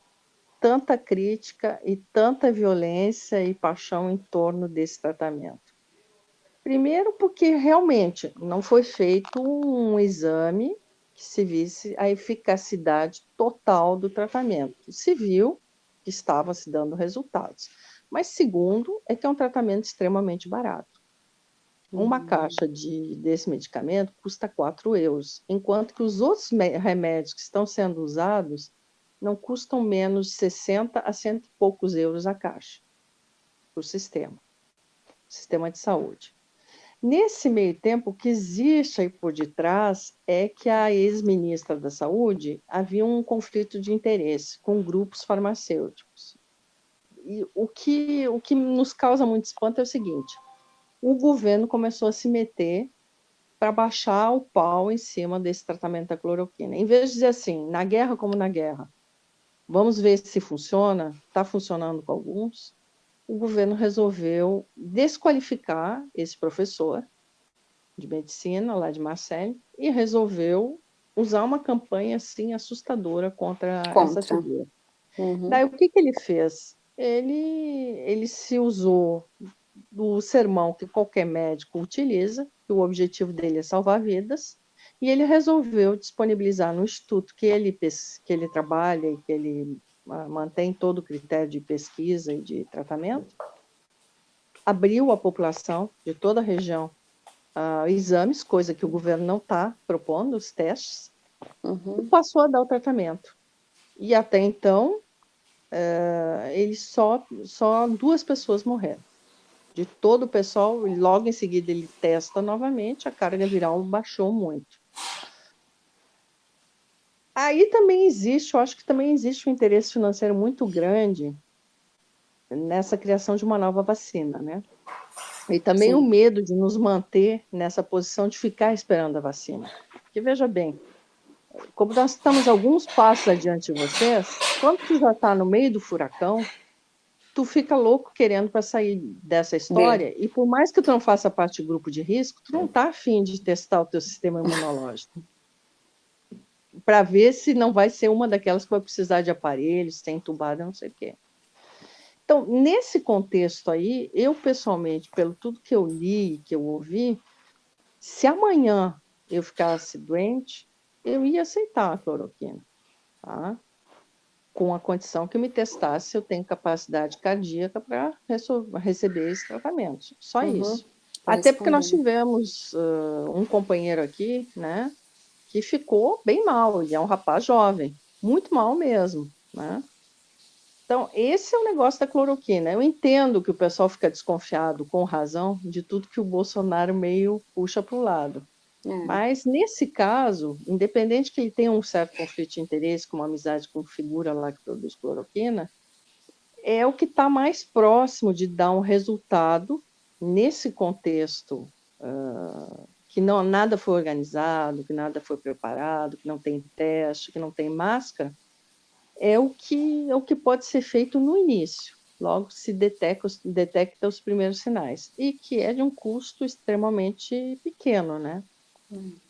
tanta crítica e tanta violência e paixão em torno desse tratamento? Primeiro porque realmente não foi feito um exame que se visse a eficacidade total do tratamento. Se viu que estava se dando resultados. Mas segundo, é que é um tratamento extremamente barato. Uma uhum. caixa de, desse medicamento custa 4 euros, enquanto que os outros remédios que estão sendo usados não custam menos de 60 a cento e poucos euros a caixa, para o sistema, sistema de saúde. Nesse meio tempo, o que existe aí por detrás é que a ex-ministra da Saúde havia um conflito de interesse com grupos farmacêuticos. E o que, o que nos causa muito espanto é o seguinte: o governo começou a se meter para baixar o pau em cima desse tratamento da cloroquina. Em vez de dizer assim, na guerra como na guerra, vamos ver se funciona, está funcionando com alguns, o governo resolveu desqualificar esse professor de medicina lá de Marseille e resolveu usar uma campanha assim assustadora contra, contra. essa figura. Uhum. Daí o que, que ele fez? Ele, ele se usou do sermão que qualquer médico utiliza, que o objetivo dele é salvar vidas, e ele resolveu disponibilizar no instituto que ele, que ele trabalha e que ele mantém todo o critério de pesquisa e de tratamento, abriu a população de toda a região uh, exames, coisa que o governo não está propondo, os testes, uhum. e passou a dar o tratamento. E até então, uh, ele só, só duas pessoas morreram. De todo o pessoal, logo em seguida ele testa novamente, a carga viral baixou muito. Aí também existe, eu acho que também existe um interesse financeiro muito grande nessa criação de uma nova vacina, né? E também Sim. o medo de nos manter nessa posição de ficar esperando a vacina. Porque veja bem, como nós estamos alguns passos adiante de vocês, quando tu já está no meio do furacão, tu fica louco querendo para sair dessa história, Bem. e por mais que tu não faça parte do grupo de risco, tu não está afim de testar o teu sistema imunológico. Para ver se não vai ser uma daquelas que vai precisar de aparelhos, tem entubada, não sei o quê. Então, nesse contexto aí, eu pessoalmente, pelo tudo que eu li, que eu ouvi, se amanhã eu ficasse doente, eu ia aceitar a cloroquina, tá? com a condição que me testasse se eu tenho capacidade cardíaca para receber esse tratamento. Só uhum. isso. Até porque nós tivemos uh, um companheiro aqui, né, que ficou bem mal, e é um rapaz jovem, muito mal mesmo, né? Então, esse é o negócio da cloroquina. Eu entendo que o pessoal fica desconfiado, com razão, de tudo que o Bolsonaro meio puxa para o lado. É. Mas, nesse caso, independente que ele tenha um certo conflito de interesse, com uma amizade com figura lá que produz cloroquina, é o que está mais próximo de dar um resultado nesse contexto uh, que não, nada foi organizado, que nada foi preparado, que não tem teste, que não tem máscara, é o que, é o que pode ser feito no início, logo se detecta, detecta os primeiros sinais, e que é de um custo extremamente pequeno, né?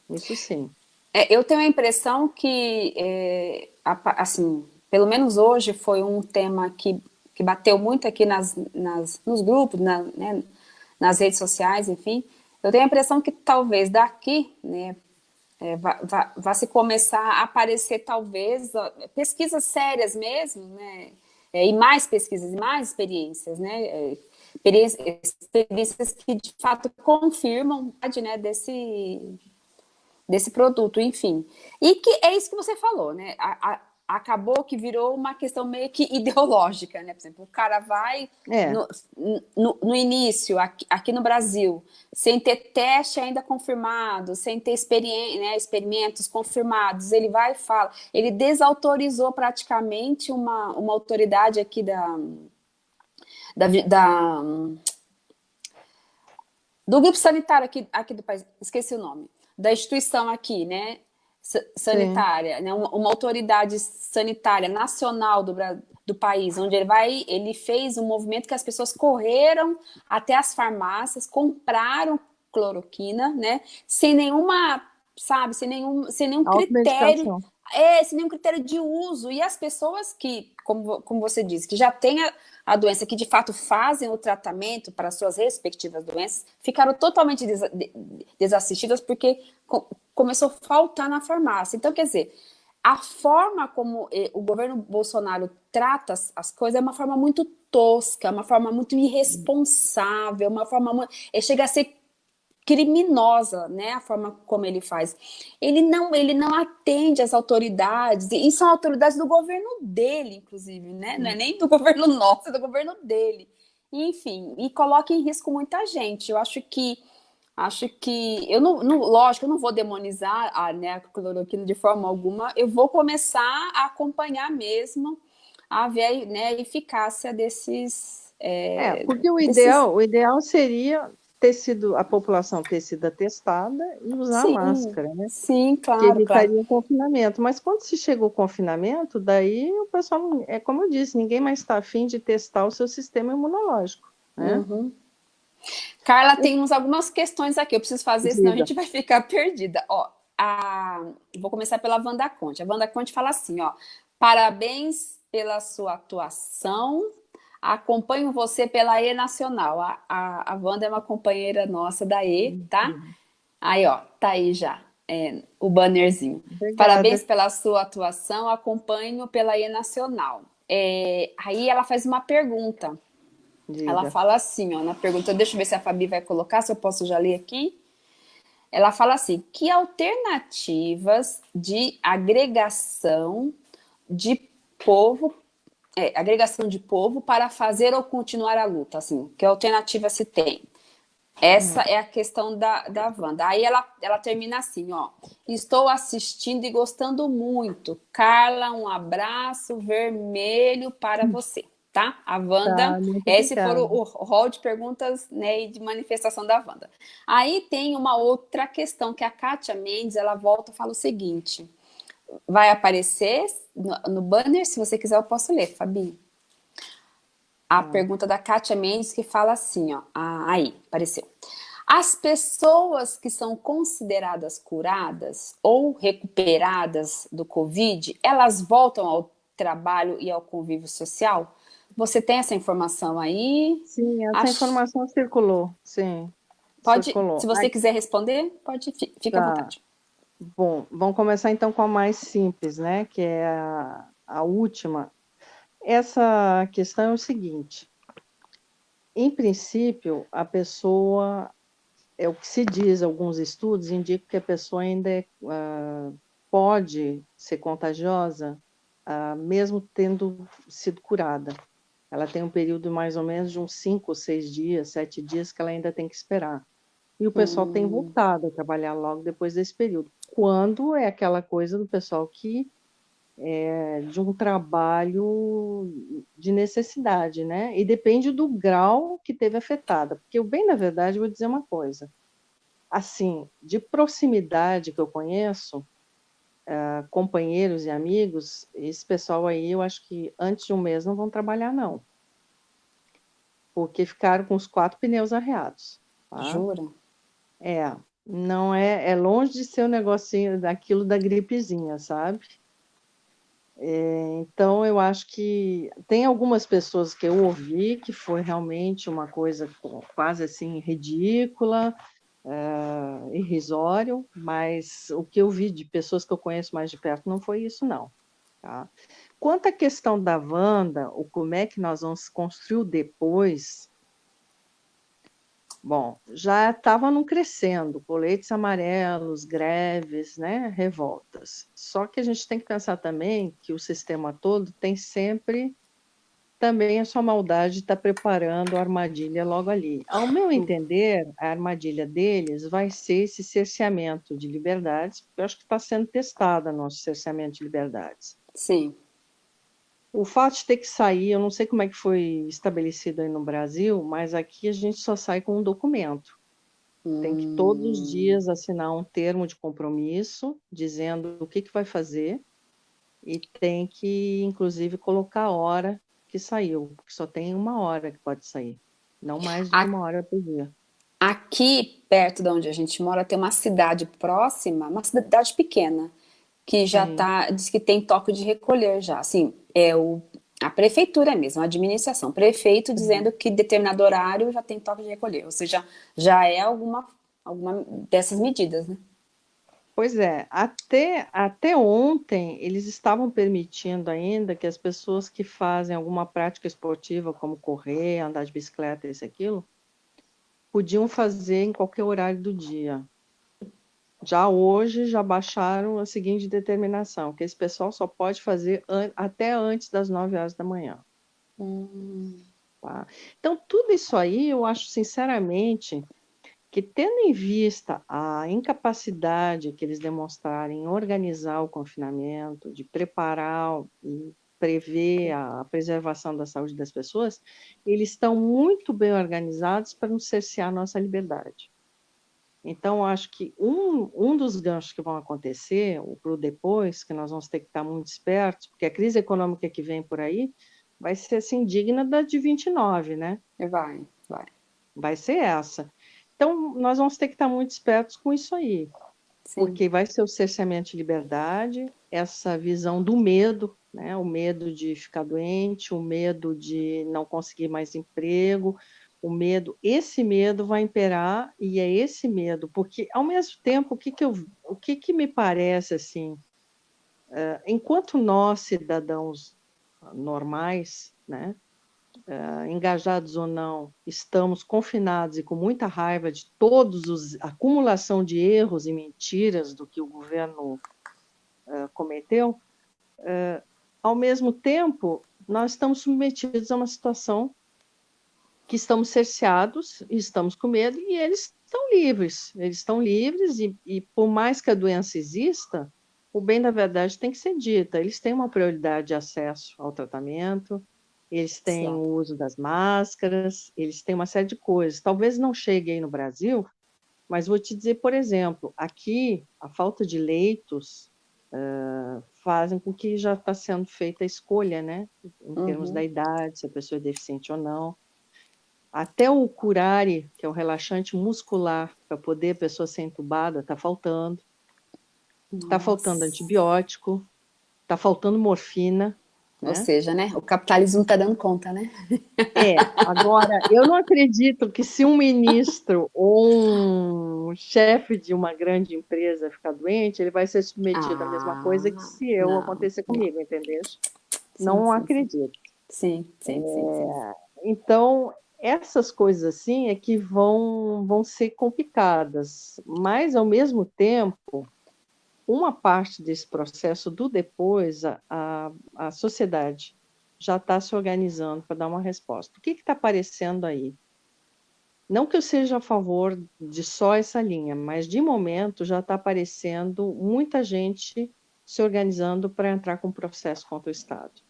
Isso sim. É, eu tenho a impressão que, é, assim, pelo menos hoje foi um tema que, que bateu muito aqui nas, nas, nos grupos, na, né, nas redes sociais, enfim. Eu tenho a impressão que talvez daqui, né, é, vá, se começar a aparecer talvez pesquisas sérias mesmo, né, é, e mais pesquisas, mais experiências, né, é, experiências que de fato confirmam né, desse, desse produto, enfim. E que é isso que você falou, né? A, acabou que virou uma questão meio que [laughs] ideológica, né? Por exemplo, o cara vai é. no, no, no, início, aqui, aqui, no Brasil, sem ter teste ainda confirmado, sem ter né, experimentos confirmados, ele vai e fala, ele desautorizou praticamente uma, uma autoridade aqui da, da, da do grupo sanitário aqui, aqui do país, esqueci o nome, da instituição aqui, né, sanitária, né, uma, uma, autoridade sanitária nacional do, do país, onde ele vai, ele fez um movimento que as pessoas correram até as farmácias, compraram cloroquina, né, sem nenhuma, sabe, sem nenhum, sem nenhum critério, é, sem nenhum critério de uso, e as pessoas que, como, como você disse, que já têm a, a doença, que de fato fazem o tratamento para suas respectivas doenças, ficaram totalmente des desassistidas porque começou a faltar na farmácia. Então, quer dizer, a forma como eh, o governo Bolsonaro trata as, as, coisas é uma forma muito tosca, uma forma muito irresponsável, uma forma muito, eh, chega a ser criminosa, né, a forma como ele faz. Ele não, ele não atende às autoridades, e são autoridades do governo dele, inclusive, né, não é nem do [laughs] governo nosso, é do governo dele. Enfim, e coloca em risco muita gente. Eu acho que acho que eu não, não, lógico, eu não vou demonizar a, né, a cloroquina de forma alguma, eu vou começar a acompanhar mesmo a ver né, a eficácia desses é, é, porque o ideal, o ideal seria ter sido, a população ter sido atestada e usar sim, máscara, né? Sim, claro. Que evitaria claro. o confinamento. Mas quando se chega o confinamento, daí o pessoal, é como eu disse, ninguém mais está afim de testar o seu sistema imunológico. Né? Uhum. Carla, temos algumas questões aqui, eu preciso fazer, senão a gente vai ficar perdida. Ó, a... Vou começar pela Wanda Conte. A Wanda Conte fala assim, ó, parabéns pela sua atuação acompanho você pela E Nacional. A, a, a Wanda é uma companheira nossa da E, tá? Uhum. Aí, ó, tá aí já, é, o bannerzinho. Obrigada. Parabéns pela sua atuação, acompanho pela E Nacional. É, aí ela faz uma pergunta. Diga. Ela fala assim, ó, na pergunta, deixa eu ver se a Fabi vai colocar, se eu posso já ler aqui. Ela fala assim, que alternativas de agregação de povo é, agregação de povo para fazer ou continuar a luta, assim, que alternativa se tem? Essa é a questão da, da Wanda. Aí ela, ela termina assim, ó. Estou assistindo e gostando muito. Carla, um abraço vermelho para hum. você, tá? A Wanda, tá, esse foi o, rol de perguntas né, e de manifestação da Wanda. Aí tem uma outra questão, que a Kátia Mendes, ela volta e fala o seguinte. Vai aparecer no, no banner, se você quiser eu posso ler, Fabi a hum. pergunta da Kátia Mendes, que fala assim, ó, aí, apareceu. As pessoas que são consideradas curadas ou recuperadas do Covid, elas voltam ao trabalho e ao convívio social? Você tem essa informação aí? Sim, essa Acho... informação circulou, sim. Pode, circulou. se você Ai... quiser responder, pode, fica tá. à vontade. Bom, vamos começar então com a mais simples, né, que é a, a última, essa questão é o seguinte: em princípio, a pessoa, é o que se diz, alguns estudos indicam que a pessoa ainda é, uh, pode ser contagiosa, uh, mesmo tendo sido curada. Ela tem um período mais ou menos de uns cinco ou seis dias, sete dias que ela ainda tem que esperar. E o pessoal hum. tem voltado a trabalhar logo depois desse período. Quando é aquela coisa do pessoal que é, de um trabalho de necessidade, né? E depende do grau que teve afetada. Porque eu, bem na verdade, vou dizer uma coisa. Assim, de proximidade que eu conheço, uh, companheiros e amigos, esse pessoal aí, eu acho que antes de um mês não vão trabalhar, não. Porque ficaram com os quatro pneus arreados. Tá? Jura? É, não é, é longe de ser o um negocinho daquilo da gripezinha, sabe? É, então, eu acho que tem algumas pessoas que eu ouvi que foi realmente uma coisa quase assim ridícula, é, irrisório, mas o que eu vi de pessoas que eu conheço mais de perto não foi isso, não. Tá? Quanto à questão da Wanda, o como é que nós vamos construir depois, Bom, já estava num crescendo, coletes amarelos, greves, né, revoltas. Só que a gente tem que pensar também que o sistema todo tem sempre também a sua maldade de estar tá preparando a armadilha logo ali. Ao meu entender, a armadilha deles vai ser esse cerceamento de liberdades, porque eu acho que está sendo testada nosso cerceamento de liberdades. Sim. O fato de ter que sair, eu não sei como é que foi estabelecido aí no Brasil, mas aqui a gente só sai com um documento. Hum. Tem que todos os hum. dias assinar um termo de compromisso, dizendo o que, que vai fazer, e tem que, inclusive, colocar a hora que saiu, porque só tem uma hora que pode sair, não mais de uma hora por dia. Aqui, perto de onde a gente mora, tem uma cidade próxima, uma cidade pequena, que já está, diz que tem toque de recolher já, assim, é o, a prefeitura mesmo, a administração, prefeito dizendo que determinado horário já tem toque de recolher, ou seja, já é alguma, alguma dessas medidas, né? Pois é, até, até ontem eles estavam permitindo ainda que as pessoas que fazem alguma prática esportiva, como correr, andar de bicicleta, isso aquilo, podiam fazer em qualquer horário do dia. Já hoje, já baixaram a seguinte determinação, que esse pessoal só pode fazer an até antes das 9 horas da manhã. Hum. Tá? Então, tudo isso aí, eu acho, sinceramente, que tendo em vista a incapacidade que eles demonstrarem em organizar o confinamento, de preparar e prever a preservação da saúde das pessoas, eles estão muito bem organizados para não cercear a nossa liberdade. Então, acho que um, um dos ganchos que vão acontecer, para o depois, que nós vamos ter que estar muito espertos, porque a crise econômica que vem por aí vai ser assim, digna da de 29, né? Vai, vai. Vai ser essa. Então, nós vamos ter que estar muito espertos com isso aí. Sim. Porque vai ser o cerceamento de liberdade, essa visão do medo, né? o medo de ficar doente, o medo de não conseguir mais emprego, o medo, esse medo vai imperar e é esse medo, porque ao mesmo tempo, o que que, eu, o que, que me parece assim, uh, enquanto nós, cidadãos normais, né, uh, engajados ou não, estamos confinados e com muita raiva de todos os acumulação de erros e mentiras do que o governo uh, cometeu, ao mesmo tempo, nós estamos submetidos a uma situação que estamos cerceados, estamos com medo, e eles estão livres. Eles estão livres, e, e por mais que a doença exista, o bem da verdade tem que ser dita. Eles têm uma prioridade de acesso ao tratamento, eles têm o uso das máscaras, eles têm uma série de coisas. Talvez não chegue aí no Brasil, mas vou te dizer, por exemplo, aqui a falta de leitos uh, fazem com que já está sendo feita a escolha, né? Em termos uhum. da idade, se a pessoa é deficiente ou não. Até o curare, que é o relaxante muscular, para poder a pessoa ser entubada, está faltando. Está faltando antibiótico, está faltando morfina, ou né? seja, né, o capitalismo está dando conta, né? É, agora, eu não acredito que se um ministro ou um chefe de uma grande empresa ficar doente, ele vai ser submetido ah, à mesma coisa que se eu não, acontecer comigo, entendeu? Sim, não sim, acredito. Sim, sim, é, sim, Então, essas coisas assim é que vão, vão ser complicadas, mas, ao mesmo tempo, uma parte desse processo do depois, a, a, a sociedade já está se organizando para dar uma resposta. O que está aparecendo aí? Não que eu seja a favor de só essa linha, mas de momento já está aparecendo muita gente se organizando para entrar com processo contra o Estado.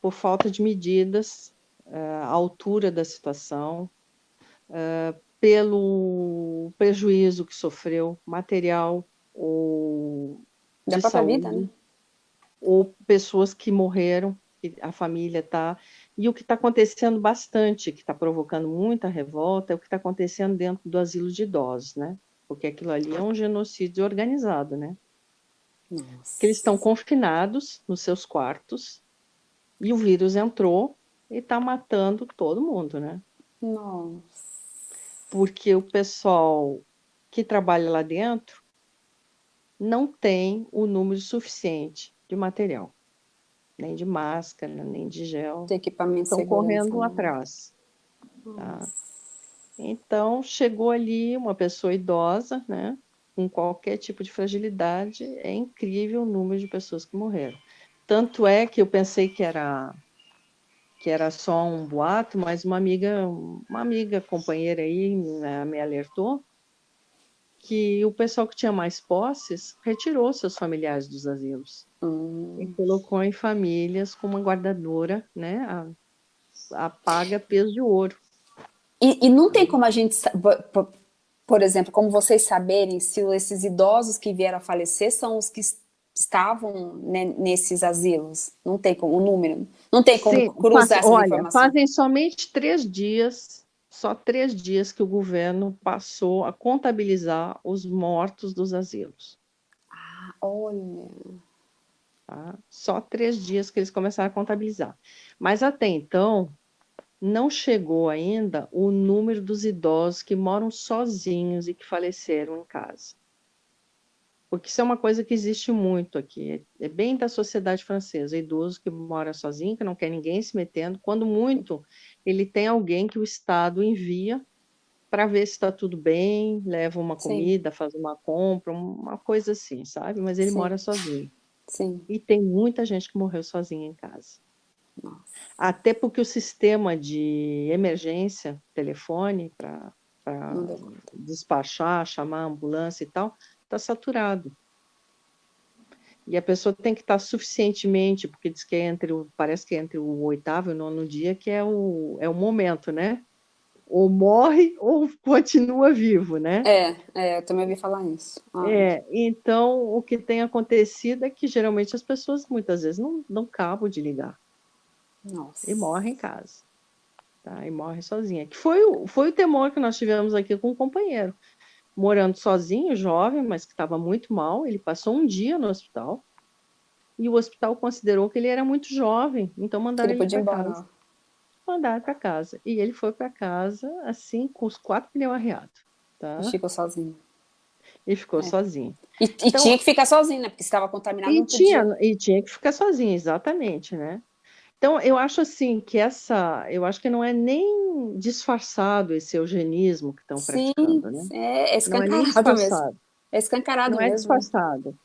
Por falta de medidas, eh, a altura da situação, eh, pelo prejuízo que sofreu, material ou da própria saúde, vida, né? ou pessoas que morreram, que a família está... E o que está acontecendo bastante, que está provocando muita revolta, é o que está acontecendo dentro do asilo de idosos, né? Porque aquilo ali é um genocídio organizado, né? Nossa. Que eles estão confinados nos seus quartos e o vírus entrou e está matando todo mundo, né? Nossa porque o pessoal que trabalha lá dentro não tem o número suficiente de material, nem de máscara, nem de gel. De equipamento Estão correndo né? atrás. Tá? Então, chegou ali uma pessoa idosa, né, com qualquer tipo de fragilidade, é incrível o número de pessoas que morreram. Tanto é que eu pensei que era que era só um boato, mas uma amiga, uma amiga companheira aí né, me alertou que o pessoal que tinha mais posses retirou seus familiares dos asilos hum. e colocou em famílias com uma guardadora, né, a, a paga peso de ouro. E, e não tem como a gente, por exemplo, como vocês saberem se esses idosos que vieram a falecer são os que estavam né, nesses asilos? Não tem como, o número, não tem como Sim, cruzar essa olha, informação? fazem somente três dias, só três dias que o governo passou a contabilizar os mortos dos asilos. Ah, olha... Tá? Só três dias que eles começaram a contabilizar. Mas até então, não chegou ainda o número dos idosos que moram sozinhos e que faleceram em casa porque isso é uma coisa que existe muito aqui, é bem da sociedade francesa, idoso que mora sozinho, que não quer ninguém se metendo, quando muito, ele tem alguém que o Estado envia para ver se está tudo bem, leva uma comida, Sim. faz uma compra, uma coisa assim, sabe? Mas ele Sim. mora sozinho. Sim. E tem muita gente que morreu sozinha em casa. Nossa. Até porque o sistema de emergência, telefone, para despachar, chamar a ambulância e tal, está saturado. E a pessoa tem que estar tá suficientemente, porque diz que é entre o, parece que é entre o oitavo e o nono dia que é o, é o momento, né? Ou morre ou [laughs] continua vivo, né? É, é eu também ouvi falar isso. Ah. É, então o que tem acontecido é que geralmente as pessoas muitas vezes não dão cabo de ligar. Nossa. E morrem em casa. Tá? E morre sozinha. Que foi, foi o temor que nós tivemos aqui com o companheiro morando sozinho, jovem, mas que estava muito mal. Ele passou um dia no hospital e o hospital considerou que ele era muito jovem, então mandaram ele, ele para casa. Mandaram para casa. E ele foi para casa, assim, com os quatro pneus arreados. Tá? E ficou sozinho. E ficou é. sozinho. E, e então, tinha que ficar sozinho, né? Porque estava contaminado. E tinha, e tinha que ficar sozinho, exatamente, né? Então, eu acho assim que essa, eu acho que não é nem disfarçado esse eugenismo que estão praticando, né? É, é escancarado não é mesmo. É escancarado não mesmo. Não é disfarçado.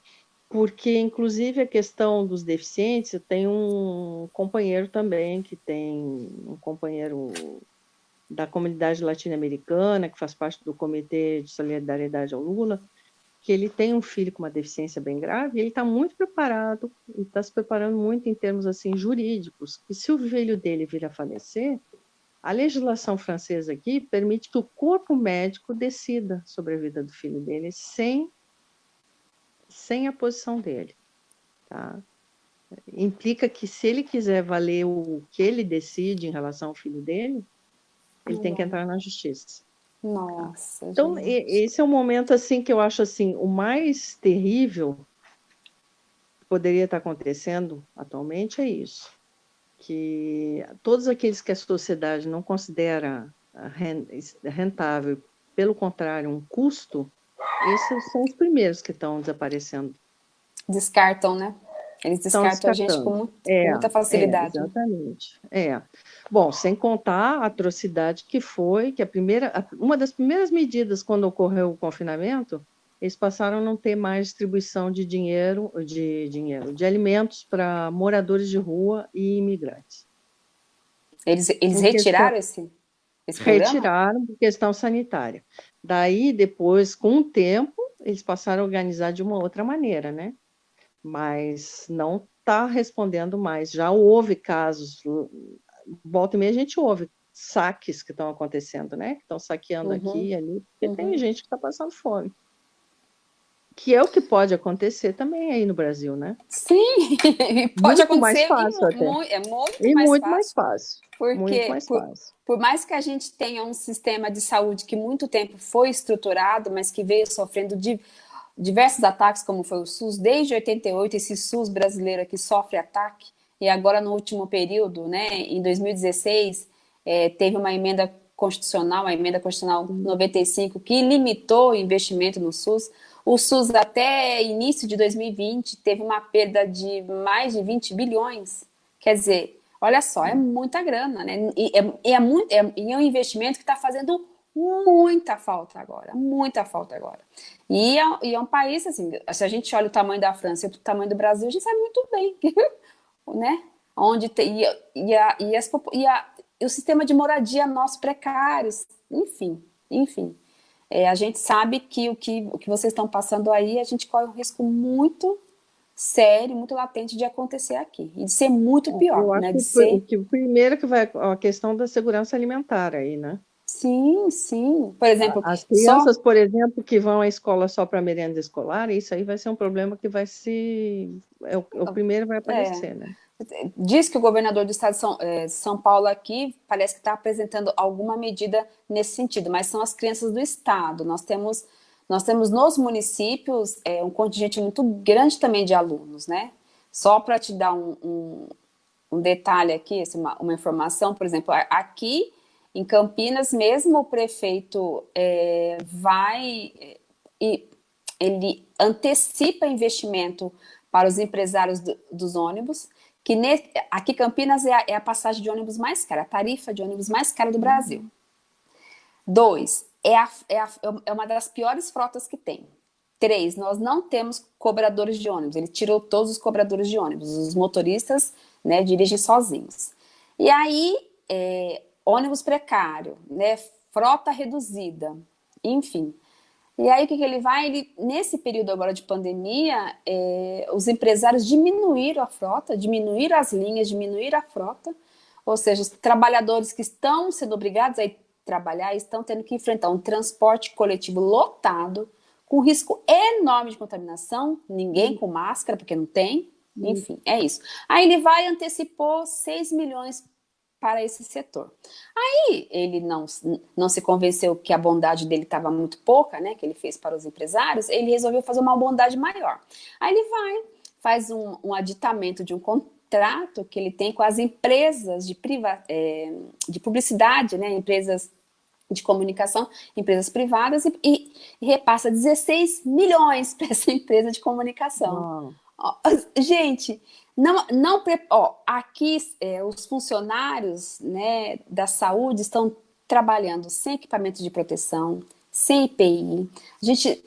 porque, inclusive, a questão dos deficientes, eu tenho um companheiro também, que tem um companheiro da comunidade latino-americana, que faz parte do Comitê de Solidariedade ao Lula, que ele tem um filho com uma deficiência bem grave, ele está muito preparado, e está se preparando muito em termos assim jurídicos, que se o filho dele vir a falecer, a legislação francesa aqui permite que o corpo médico decida sobre a vida do filho dele sem sem a posição dele. Tá? Implica que se ele quiser valer o que ele decide em relação ao filho dele, ele tem que entrar na justiça. Nossa. Então, gente. esse é o momento assim que eu acho assim, o mais terrível que poderia estar acontecendo atualmente é isso. Que todos aqueles que a sociedade não considera rentável, pelo contrário, um custo, esses são os primeiros que estão desaparecendo. Descartam, né? Eles descartam a gente com é, muita facilidade. É, exatamente. É. Bom, sem contar a atrocidade que foi, que a primeira, uma das primeiras medidas quando ocorreu o confinamento, eles passaram a não ter mais distribuição de dinheiro, de dinheiro, de alimentos para moradores de rua e imigrantes. Eles, eles retiraram esse, esse programa? Retiraram por questão sanitária. Daí, depois, com o tempo, eles passaram a organizar de uma outra maneira, né? Mas não está respondendo mais. Já houve casos, volta e meia a gente ouve saques que estão acontecendo, né? Que estão saqueando uhum. aqui e ali, porque uhum. tem gente que está passando fome. Que é o que pode acontecer também aí no Brasil, né? Sim, [laughs] pode muito acontecer. Mais fácil e, até. é muito, e mais, muito fácil. mais fácil. Porque, muito mais por, fácil. por mais que a gente tenha um sistema de saúde que muito tempo foi estruturado, mas que veio sofrendo de diversos ataques, como foi o SUS, desde 88, esse SUS brasileiro aqui sofre ataque, e agora no último período, né, em 2016, é, teve uma emenda constitucional, a emenda constitucional 95, que limitou o investimento no SUS, o SUS, até início de 2020, teve uma perda de mais de 20 bilhões. Quer dizer, olha só, é muita grana, né? E é, é, muito, é, é um investimento que está fazendo muita falta agora, muita falta agora. E é, e é, um país, assim, se a gente olha o tamanho da França e o tamanho do Brasil, a gente sabe muito bem, [laughs] né? Onde tem, e, e, a, e, as, e, a, e o sistema de moradia nosso precários, enfim, enfim é, a gente sabe que o, que o que vocês estão passando aí, a gente corre um risco muito sério, muito latente de acontecer aqui. E de ser muito é, pior, Eu né? De que, ser... que o primeiro que vai a questão da segurança alimentar aí, né? Sim, sim. Por exemplo, as crianças, só... por exemplo, que vão à escola só para merenda escolar, isso aí vai ser um problema que vai se é o, é o primeiro vai aparecer, é. né? Diz que o governador do estado de São, eh, São Paulo aqui parece que está apresentando alguma medida nesse sentido, mas são as crianças do estado. Nós temos, nós temos nos municípios é, um contingente muito grande também de alunos, né? Só para te dar um, um, um, detalhe aqui, uma, uma, informação, por exemplo, aqui em Campinas, mesmo o prefeito é, vai e ele antecipa investimento para os empresários do, dos ônibus, que ne, aqui Campinas é a, é a, passagem de ônibus mais cara, a tarifa de ônibus mais cara do Brasil. Dois, é, a, é, a, é uma das piores frotas que tem. Três, nós não temos cobradores de ônibus, ele tirou todos os cobradores de ônibus, os motoristas né, dirigem sozinhos. E aí, é, ônibus precário, né, frota reduzida, enfim. E aí o que, que ele vai? Ele, nesse período agora de pandemia, é, os empresários diminuíram a frota, diminuíram as linhas, diminuíram a frota, ou seja, os trabalhadores que estão sendo obrigados a ir trabalhar estão tendo que enfrentar um transporte coletivo lotado, com risco enorme de contaminação, ninguém com máscara, porque não tem, enfim, é isso. Aí ele vai e antecipou 6 milhões para esse setor. Aí ele não, não se convenceu que a bondade dele estava muito pouca, né, que ele fez para os empresários, ele resolveu fazer uma bondade maior. Aí ele vai, faz um, um aditamento de um contrato que ele tem com as empresas de, priva, é, de publicidade, né, empresas de comunicação, empresas privadas, e, e, e repassa 16 milhões [laughs] para essa empresa de comunicação. Gente, não, não ó, aqui é, os funcionários né, da saúde estão trabalhando sem equipamento de proteção, sem EPI. A gente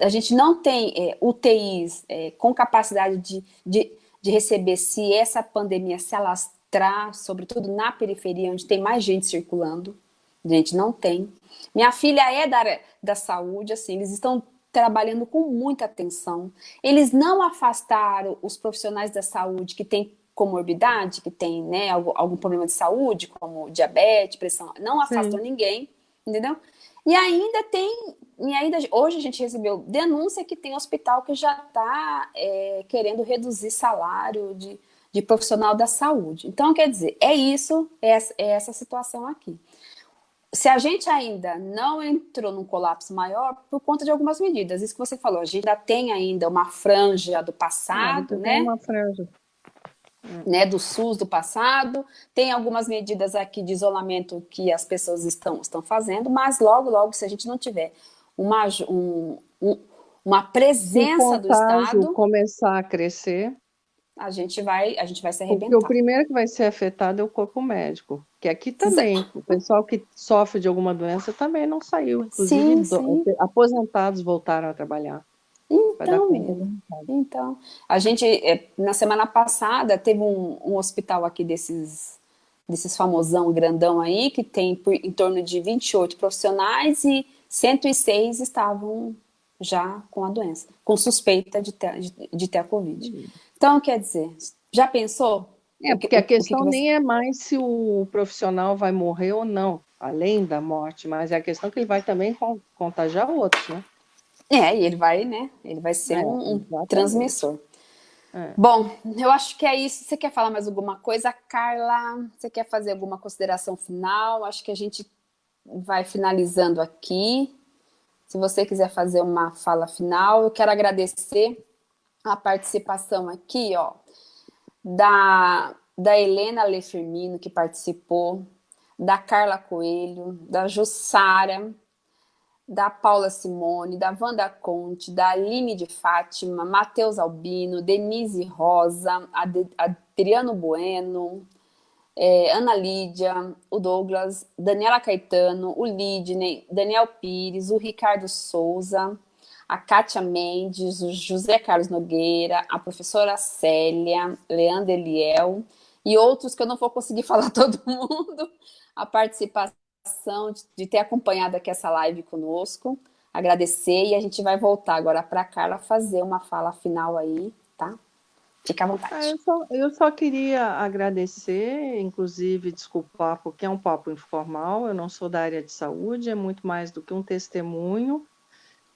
a gente não tem é, UTIs é, com capacidade de, de, de receber se essa pandemia se alastrar, sobretudo na periferia, onde tem mais gente circulando. A gente não tem. Minha filha é da área da saúde, assim, eles estão trabalhando com muita atenção. Eles não afastaram os profissionais da saúde que têm comorbidade, que tem né, algum, algum problema de saúde, como diabetes, pressão, não afastou Sim. ninguém, entendeu? E ainda tem, e ainda hoje a gente recebeu denúncia que tem hospital que já está é, querendo reduzir salário de, de profissional da saúde. Então, quer dizer, é isso, é é essa situação aqui se a gente ainda não entrou num colapso maior por conta de algumas medidas, isso que você falou, a gente ainda tem ainda uma franja do passado, é, né? Uma franja. Né, do SUS do passado, tem algumas medidas aqui de isolamento que as pessoas estão, estão fazendo, mas logo, logo, se a gente não tiver uma, um, um, uma presença do Estado... começar a crescer, a gente vai, a gente vai se arrebentar. Porque o primeiro que vai ser afetado é o corpo médico, que aqui também, Exato. o pessoal que sofre de alguma doença também não saiu, inclusive sim, sim. aposentados voltaram a trabalhar. Então, então, a gente, é, na semana passada, teve um, um hospital aqui desses, desses famosão grandão aí, que tem por, em torno de 28 profissionais e 106 estavam já com a doença, com suspeita de ter, de, de ter a Covid. Uhum. Então, quer dizer, já pensou? É, porque a questão que você... nem é mais se o profissional vai morrer ou não, além da morte, mas é a questão que ele vai também contagiar outros, né? É, e ele vai, né? Ele vai ser é, um, um transmissor. É. Bom, eu acho que é isso. Você quer falar mais alguma coisa, Carla? Você quer fazer alguma consideração final? Acho que a gente vai finalizando aqui. Se você quiser fazer uma fala final, eu quero agradecer a participação aqui, ó, da, da Helena Lefirmino, que participou, da Carla Coelho, da Jussara, da Paula Simone, da Wanda Conte, da Aline de Fátima, Matheus Albino, Denise Rosa, Ad Adriano Bueno, é, Ana Lídia, o Douglas, Daniela Caetano, o Lidney, Daniel Pires, o Ricardo Souza, a Kátia Mendes, o José Carlos Nogueira, a professora Célia, Leandro Eliel e outros que eu não vou conseguir [laughs] falar todo mundo, a participação de, de ter acompanhado aqui essa live conosco, agradecer e a gente vai voltar agora para a Carla fazer uma fala final aí, tá? Fica à vontade. Ah, eu, só, eu, só, queria agradecer, inclusive desculpar, porque é um papo informal, eu não sou da área de saúde, é muito mais do que um testemunho,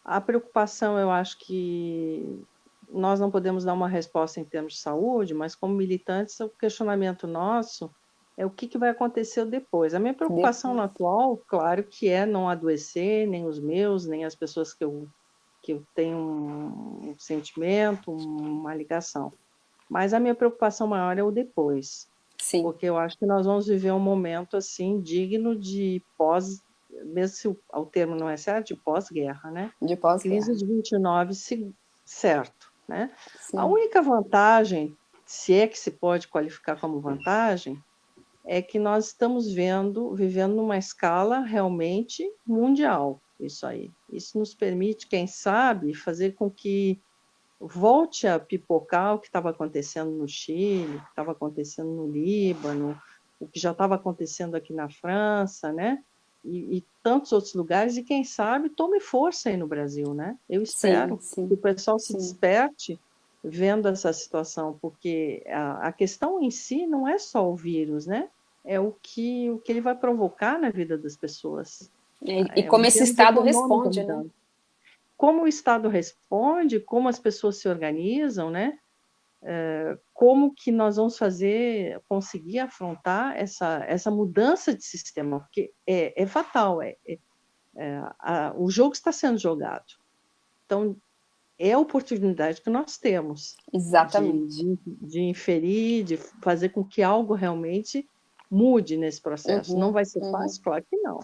a preocupação, eu acho que nós não podemos dar uma resposta em termos de saúde, mas como militantes, o questionamento nosso é o que, que vai acontecer depois. A minha preocupação no atual, claro, que é não adoecer, nem os meus, nem as pessoas que eu, que eu tenho um, um sentimento, uma ligação. Mas a minha preocupação maior é o depois. Sim. Porque eu acho que nós vamos viver um momento assim digno de pós mesmo se o, o termo não é certo, de pós-guerra, né? De pós-guerra. Crise de 29, se, certo, né? Sim. A única vantagem, se é que se pode qualificar como vantagem, é que nós estamos vendo, vivendo numa escala realmente mundial, isso aí. Isso nos permite, quem sabe, fazer com que volte a pipocar o que estava acontecendo no Chile, o que estava acontecendo no Líbano, o que já estava acontecendo aqui na França, né? E, e, tantos outros lugares, e quem sabe tome força aí no Brasil, né? Eu espero sim, sim, que o pessoal se sim. desperte vendo essa situação, porque a, a, questão em si não é só o vírus, né? É o que, o que ele vai provocar na vida das pessoas. E, é, e como esse Estado responde, né? Como o Estado responde, como as pessoas se organizam, né? Eh, como que nós vamos fazer, conseguir afrontar essa, essa mudança de sistema, porque é, é fatal, é, é, é a, o jogo está sendo jogado. Então, é a oportunidade que nós temos. Exatamente. De, de, de inferir, de fazer com que algo realmente mude nesse processo. Uhum, Não vai ser uhum. fácil? Claro que não.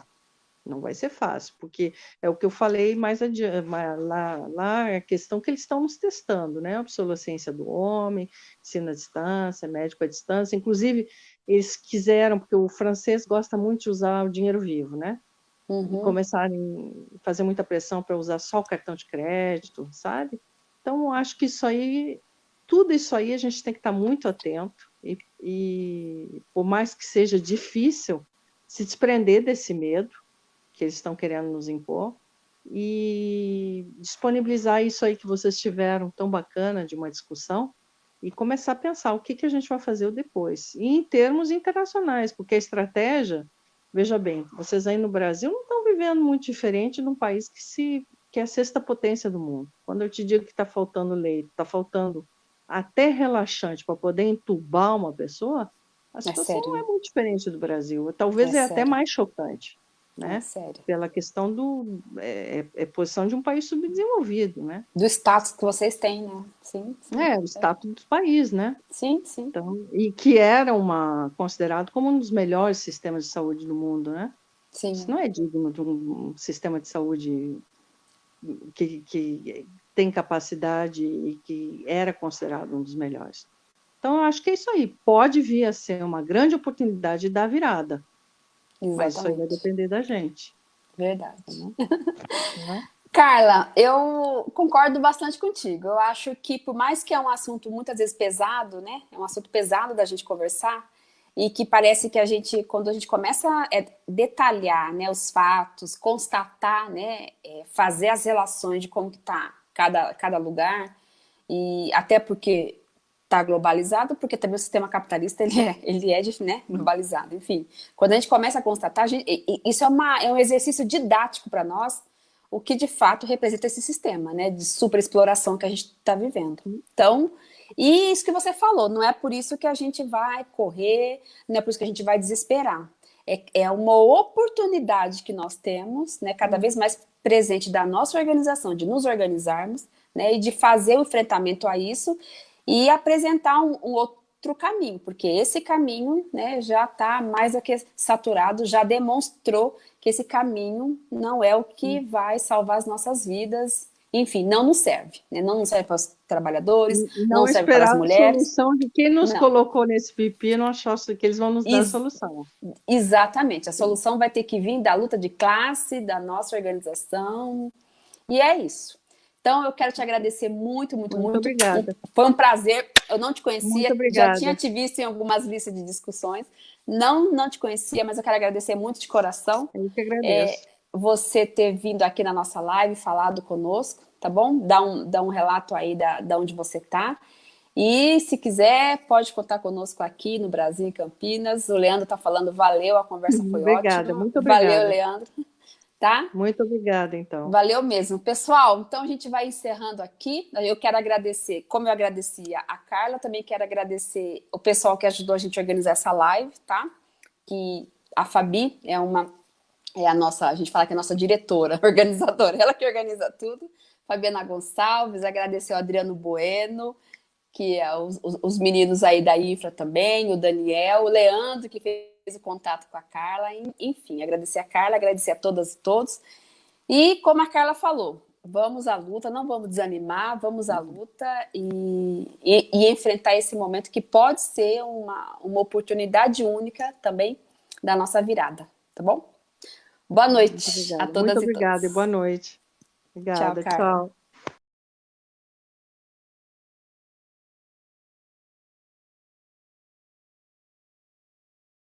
Não vai ser fácil, porque é o que eu falei mais adiante, lá, lá é a questão que eles estão nos testando, né? A obsolescência do homem, ensino à distância, médico à distância. Inclusive, eles quiseram, porque o francês gosta muito de usar o dinheiro vivo, né? uhum. começarem a fazer muita pressão para usar só o cartão de crédito, sabe? Então, acho que isso aí, tudo isso aí a gente tem que estar muito atento e, e por mais que seja difícil, se desprender desse medo que eles estão querendo nos impor e disponibilizar isso aí que vocês tiveram tão bacana de uma discussão e começar a pensar o que, que a gente vai fazer depois. E em termos internacionais, porque a estratégia, veja bem, vocês aí no Brasil não estão vivendo muito diferente de um país que, se, que é a sexta potência do mundo. Quando eu te digo que está faltando leite, está faltando até relaxante para poder entubar uma pessoa, a situação é não é muito diferente do Brasil. Talvez é, é até mais chocante né? É sério. Pela questão do é, é, é, posição de um país subdesenvolvido, né? Do status que vocês têm, né? Sim. sim é, o status do país, né? Sim, sim. Então, e que era uma considerado como um dos melhores sistemas de saúde do mundo, né? Sim. Isso não é digno de um sistema de saúde que, que tem capacidade e que era considerado um dos melhores. Então, eu acho que é isso aí. Pode vir a ser uma grande oportunidade da virada Exatamente. Mas isso aí vai depender da gente. Verdade. [laughs] Né? Carla, eu concordo bastante contigo. Eu acho que, por mais que é um assunto muitas vezes pesado, né? É um assunto pesado da gente conversar, e que parece que a gente, quando a gente começa a detalhar né, os fatos, constatar, né, é, fazer as relações de como está cada, cada lugar, e até porque está globalizado, porque também o sistema capitalista ele é, ele é né, globalizado. Enfim, quando a gente começa a constatar, a gente, isso é, uma, é um exercício didático para nós, o que de fato representa esse sistema né, de superexploração que a gente está vivendo. Então, e isso que você falou, não é por isso que a gente vai correr, não é por isso que a gente vai desesperar. É, é uma oportunidade que nós temos, né, cada vez mais presente da nossa organização, de nos organizarmos, né, e de fazer o enfrentamento a isso, e apresentar um, um outro caminho, porque esse caminho né, já está mais do que saturado, já demonstrou que esse caminho não é o que hum. vai salvar as nossas vidas, enfim, não nos serve, né? não nos serve para os trabalhadores, não, não serve para as mulheres. a solução de quem nos não. colocou nesse pipi, não achou que eles vão nos dar Ex a solução. Exatamente, a solução vai ter que vir da luta de classe, da nossa organização, e é isso. Então, eu quero te agradecer muito, muito, muito. Muito obrigada. Foi um prazer. Eu não te conhecia, já tinha te visto em algumas listas de discussões. Não, não te conhecia, mas eu quero agradecer muito de coração. Eu que agradeço. É, você ter vindo aqui na nossa live, falado conosco, tá bom? Dá um, dá um relato aí da, da onde você está. E se quiser, pode contar conosco aqui no Brasil, em Campinas. O Leandro está falando, valeu, a conversa foi obrigada, ótima. Muito obrigada, Valeu, Leandro tá? Muito obrigada, então. Valeu mesmo. Pessoal, então a gente vai encerrando aqui. Eu quero agradecer, como eu agradecia a Carla, também quero agradecer o pessoal que ajudou a gente a organizar essa live, tá? Que a Fabi é uma, é a nossa, a gente fala que é a nossa diretora, [laughs] organizadora, ela que organiza tudo. Fabiana Gonçalves, agradecer o Adriano Bueno, que é os, os meninos aí da Infra também, o Daniel, o Leandro, que fez o contato com a Carla, enfim, agradecer a Carla, agradecer a todas e todos. E como a Carla falou, vamos à luta, não vamos desanimar, vamos à luta e, e, e enfrentar esse momento que pode ser uma, uma oportunidade única também da nossa virada, tá bom? Boa noite a todas Muito obrigada e, e boa noite. Obrigada, tchau. tchau.